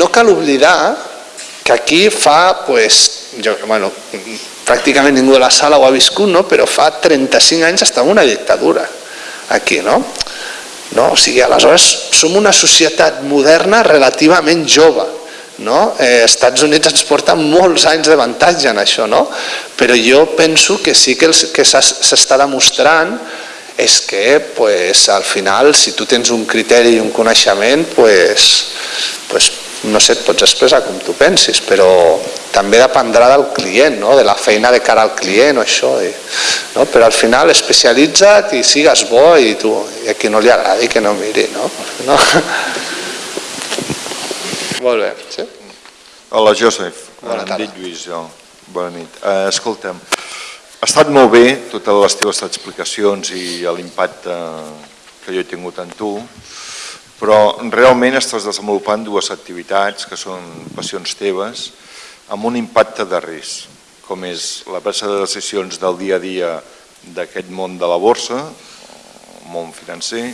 no cal oblidar que aquí fa, pues, jo, bueno, pràcticament ningú de la sala ho ha viscut, no? però fa 35 anys estava una dictadura aquí, no? No? O sigui, aleshores som una societat moderna relativament jove. No? Eh, Estats Units ens porta molts anys d'avantatge en això, no? però jo penso que sí que, el, que s'està demostrant és que pues, al final si tu tens un criteri i un coneixement pues, pues, no sé, et pots expressar com tu pensis, però també dependrà del client, no? de la feina de cara al client o això. I, no? Però al final especialitza't i sigues bo i, tu, i a qui no li agradi que no miri. No? no? Molt bé. Sí? Hola, Josep. Bona tarda. Em dic Lluís, jo. Bona nit. Uh, escolta'm, ha estat molt bé totes les teves explicacions i l'impacte que jo he tingut en tu, però realment estàs desenvolupant dues activitats que són passions teves amb un impacte de risc, com és la presa de decisions del dia a dia d'aquest món de la borsa, món financer,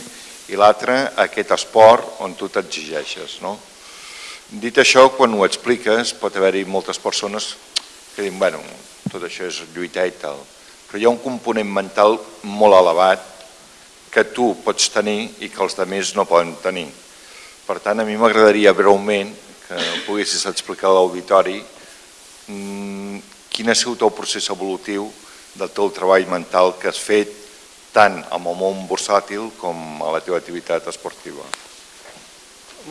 i l'altre aquest esport on tu t'exigeixes. No? Dit això, quan ho expliques pot haver-hi moltes persones que diuen, bueno, tot això és lluitar i tal, però hi ha un component mental molt elevat que tu pots tenir i que els altres no poden tenir. Per tant, a mi m'agradaria breument que poguessis explicar a l'auditori mm, quin ha sigut el procés evolutiu del teu treball mental que has fet tant amb el món bursàtil com a la teva activitat esportiva.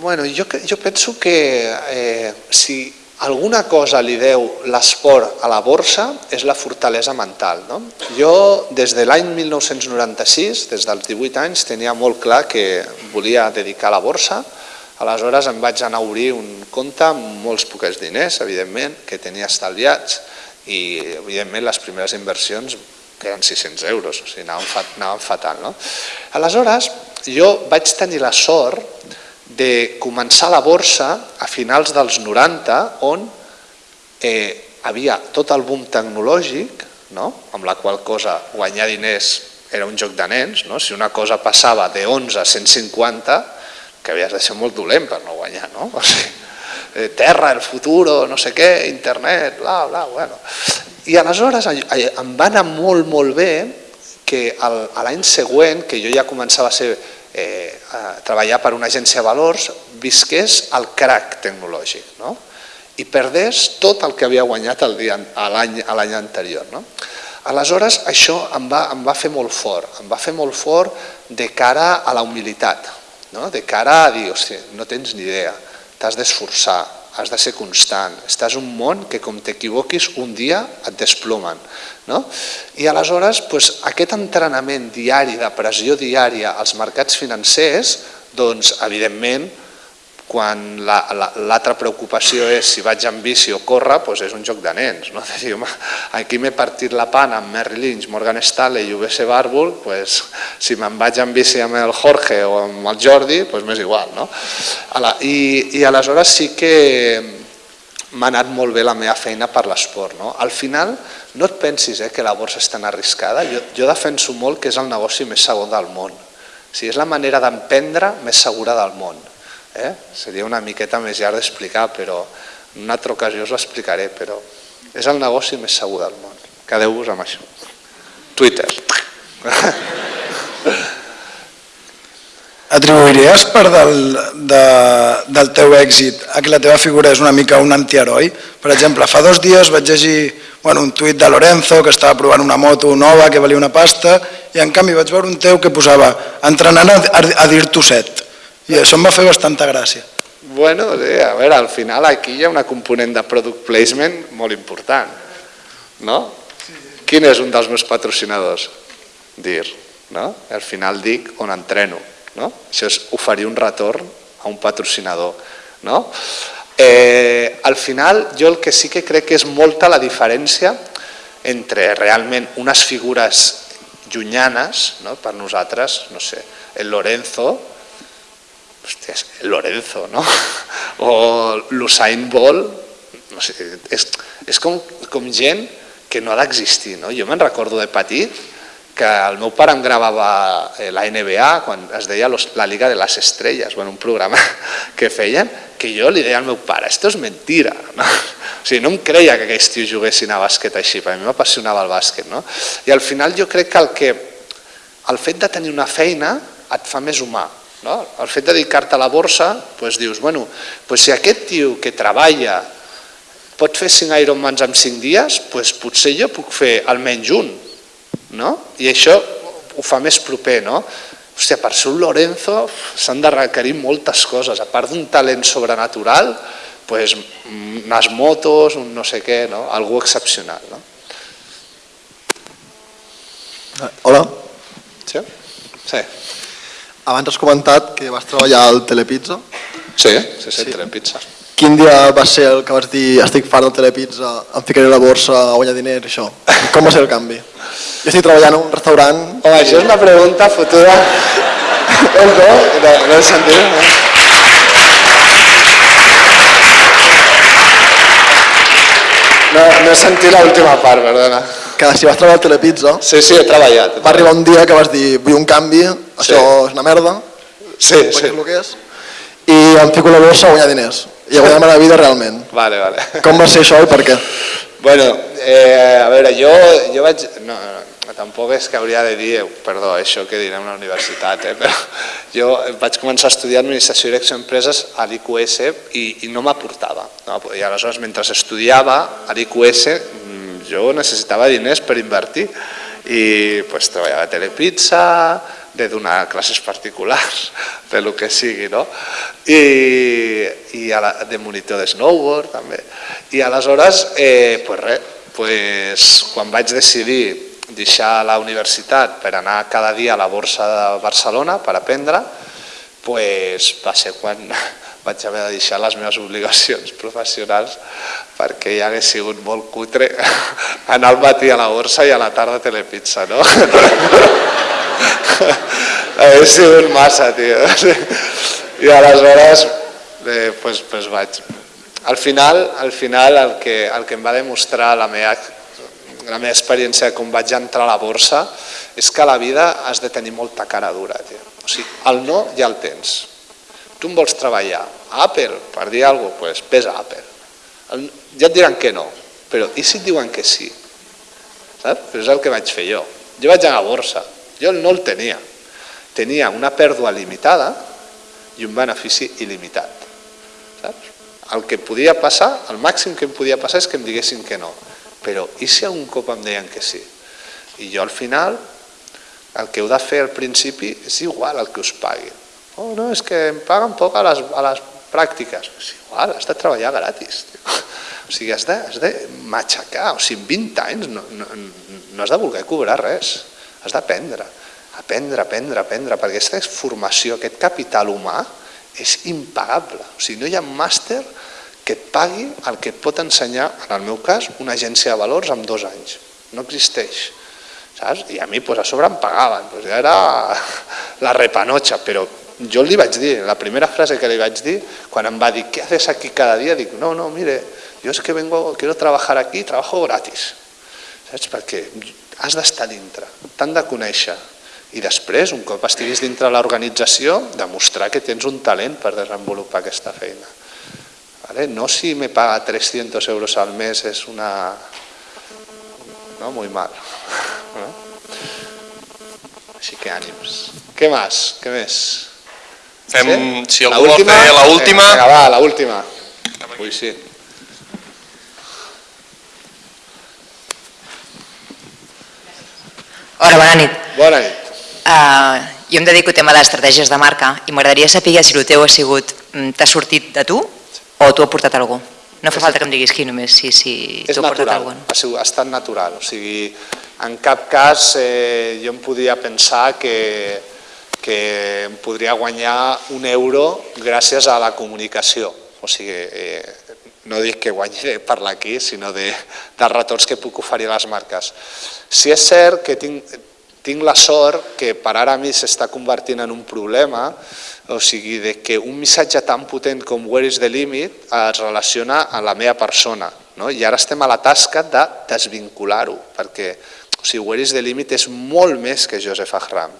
Bueno, jo, jo penso que eh, si alguna cosa li deu l'esport a la borsa és la fortalesa mental. No? Jo, des de l'any 1996, des dels 18 anys, tenia molt clar que volia dedicar a la borsa. Aleshores em vaig anar a obrir un compte amb molts poques diners, evidentment, que tenia estalviats, i evidentment les primeres inversions que eren 600 euros, o sigui, anàvem, fat, fatal. No? Aleshores, jo vaig tenir la sort de començar la borsa a finals dels 90 on eh, havia tot el boom tecnològic, no? amb la qual cosa guanyar diners era un joc de nens, no? si una cosa passava de 11 a 150, que havies de ser molt dolent per no guanyar, no? <laughs> O sigui, eh, terra, el futur, no sé què, internet, bla, bla, bueno. I aleshores em va anar molt, molt bé que l'any següent, que jo ja començava a, ser, eh, treballar per una agència de valors, visqués el crack tecnològic no? i perdés tot el que havia guanyat l'any anterior. No? Aleshores, això em va, em va fer molt fort, em va fer molt fort de cara a la humilitat, no? de cara a dir, hòstia, no tens ni idea, t'has d'esforçar, has de ser constant, estàs un món que com t'equivoquis un dia et desplomen. No? I aleshores doncs, aquest entrenament diari, de pressió diària als mercats financers, doncs evidentment quan l'altra la, la, preocupació és si vaig en bici o córrer, doncs és un joc de nens. No? <laughs> De dir, home, aquí m'he partit la pana amb Merrill Lynch, Morgan Stanley i UBS Barbull, doncs, si me'n vaig en bici amb el Jorge o amb el Jordi, doncs m'és igual. No? I, I aleshores sí que m'ha anat molt bé la meva feina per l'esport. No? Al final, no et pensis eh, que la borsa és tan arriscada. Jo, jo defenso molt que és el negoci més segur del món. O sigui, és la manera d'emprendre més segura del món. Eh? Seria una miqueta més llarg d'explicar, però en una altra ocasió us l'explicaré, però és el negoci més segur del món. Quedeu-vos amb això. Twitter. <laughs> Atribuiries part del, de, del teu èxit a que la teva figura és una mica un antiheroi? Per exemple, fa dos dies vaig llegir bueno, un tuit de Lorenzo que estava provant una moto nova que valia una pasta i en canvi vaig veure un teu que posava entrenant a, a, a dir-t'ho set i això em va fer bastanta gràcia. Bueno, a veure, al final aquí hi ha una component de product placement molt important, no? Quin és un dels meus patrocinadors? Dir, no? Al final dic on entreno, no? Això és oferir un retorn a un patrocinador, no? Eh, al final jo el que sí que crec que és molta la diferència entre realment unes figures llunyanes, no? per nosaltres, no sé, el Lorenzo, hòstia, Lorenzo, no? <laughs> O l'Usain Bolt, no sé, és, és com, com gent que no ha d'existir, no? Jo me'n recordo de petit que el meu pare em gravava eh, la NBA quan es deia la Liga de les Estrelles, bueno, un programa <laughs> que feien, que jo li deia al meu pare, esto és mentira, no? O sigui, no em creia que aquells tios juguessin a bàsquet així, perquè a mi m'apassionava el bàsquet, no? I al final jo crec que el, que el fet de tenir una feina et fa més humà, no? El fet de dedicar-te a la borsa, doncs dius, bueno, doncs si aquest tio que treballa pot fer 5 Ironmans en 5 dies, doncs potser jo puc fer almenys un. No? I això ho fa més proper. No? Hòstia, per ser un Lorenzo s'han de requerir moltes coses. A part d'un talent sobrenatural, doncs, unes motos, un no sé què, no? algú excepcional. No? Hola. Sí? Sí. Abans has comentat que vas treballar al Telepizza. Sí, sí, sí, sí. Telepizza. Quin dia va ser el que vas dir estic fart del Telepizza, em ficaré a la borsa a guanyar diners, això? Com va ser el canvi? Jo estic treballant en un restaurant... Home, això és una pregunta fotuda. no, no, no he sentit. No? No, no he sentit l'última part, perdona. Que si vas treballar al Telepizza... Sí, sí, he treballat. Va arribar un dia que vas dir, vull un canvi, això sí. és una merda, sí, sí. el que és, i em fico la borsa a guanyar diners, i a guanyar-me la vida realment. Vale, vale. Com va ser això i per què? Bueno, eh, a veure, jo, jo vaig... No, no, tampoc és que hauria de dir, perdó, això que direm a la universitat, eh, però jo vaig començar a estudiar Administració i Direcció d'Empreses a l'IQS i, i no m'aportava. No? I aleshores, mentre estudiava a l'IQS, jo necessitava diners per invertir i pues, treballava a Telepizza, de donar classes particulars, de lo que sigui, no? I, i a la, de monitor de snowboard també. I aleshores, eh, pues res, pues, quan vaig decidir deixar la universitat per anar cada dia a la borsa de Barcelona per aprendre, pues, va ser quan vaig haver de deixar les meves obligacions professionals perquè ja hagués sigut molt cutre <laughs> anar al matí a la borsa i a la tarda a Telepizza, no? <laughs> Hauria sigut massa, tio. I aleshores, eh, pues, pues vaig. Al final, al final el, que, el que em va demostrar la meva, la meva experiència com vaig entrar a la borsa és que a la vida has de tenir molta cara dura. Tio. O sigui, el no ja el tens. Tu em vols treballar a Apple, per dir alguna cosa, pues, ves a Apple. Ja et diran que no, però i si et diuen que sí? Saps? Però és el que vaig fer jo. Jo vaig anar a la borsa, jo no el tenia. Tenia una pèrdua limitada i un benefici il·limitat. Saps? El que podia passar, el màxim que em podia passar és que em diguessin que no. Però i si un cop em deien que sí? I jo al final, el que heu de fer al principi és igual el que us paguin. Oh, no, és que em paguen poc a les, a les pràctiques. És igual, has de treballar gratis. Tio. O sigui, has de, has de matxacar. O sigui, 20 anys no, no, no has de voler cobrar res. Has d'aprendre, aprendre, aprendre, aprendre, perquè aquesta formació, aquest capital humà, és impagable. O sigui, no hi ha màster que et pagui el que et pot ensenyar, en el meu cas, una agència de valors en dos anys. No existeix. Saps? I a mi pues, a sobre em pagaven. Pues, ja era la repanotxa, però jo li vaig dir, la primera frase que li vaig dir, quan em va dir, què haces aquí cada dia? Dic, no, no, mire, yo es que vengo, quiero trabajar aquí, trabajo gratis. Saps? Perquè has d'estar dintre, t'han de conèixer. I després, un cop estiguis dintre l'organització, demostrar que tens un talent per desenvolupar aquesta feina. ¿Vale? No si me paga 300 euros al mes es una... No, muy mal. <laughs> Així que ànims. Què més? Què més? Fem, Sí? si algú vol fer la última. Vinga, va, la última. Ui, sí. Hola, bona nit. Bona nit. Uh, jo em dedico al tema d'estratègies de marca i m'agradaria saber si el teu ha sigut, mm, t'ha sortit de tu o tu ha portat algú. No fa falta que em diguis qui només, si, si És tu ha portat natural, algú. ha, sigut, ha estat natural. O sigui, en cap cas eh, jo em podia pensar que, que em podria guanyar un euro gràcies a la comunicació. O sigui, eh, no dic que guanyi de parlar aquí, sinó de, dels retorns que puc oferir a les marques. Si és cert que tinc, tinc la sort que per ara a mi s'està convertint en un problema, o sigui, de que un missatge tan potent com Where is the limit es relaciona a la meva persona. No? I ara estem a la tasca de desvincular-ho, perquè o sigui, Where is the limit és molt més que Joseph Ahram.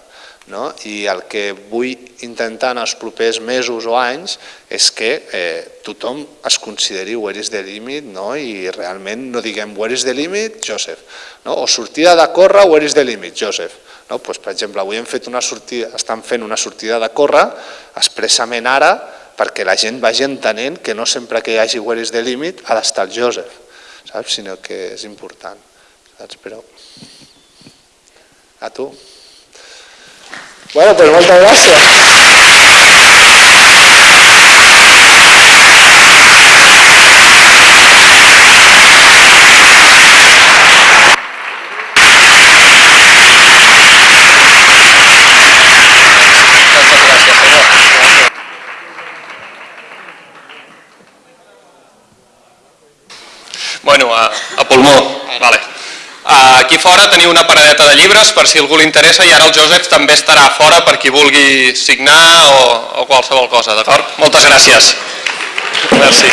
No? I el que vull intentar en els propers mesos o anys és que eh, tothom es consideri where is the limit no? i realment no diguem where is the limit, Joseph. No? O sortida de córrer, where is the limit, Joseph. No? Pues, per exemple, avui hem fet una sortida, estan fent una sortida de córrer expressament ara perquè la gent vagi entenent que no sempre que hi hagi where is the limit ha d'estar el Joseph, saps? sinó que és important. Saps? Però... A tu. Bueno, pues moltes gràcies. Aquí fora teniu una paradeta de llibres per si algú li interessa i ara el Josep també estarà fora per qui vulgui signar o, o qualsevol cosa, d'acord? Moltes gràcies. Merci.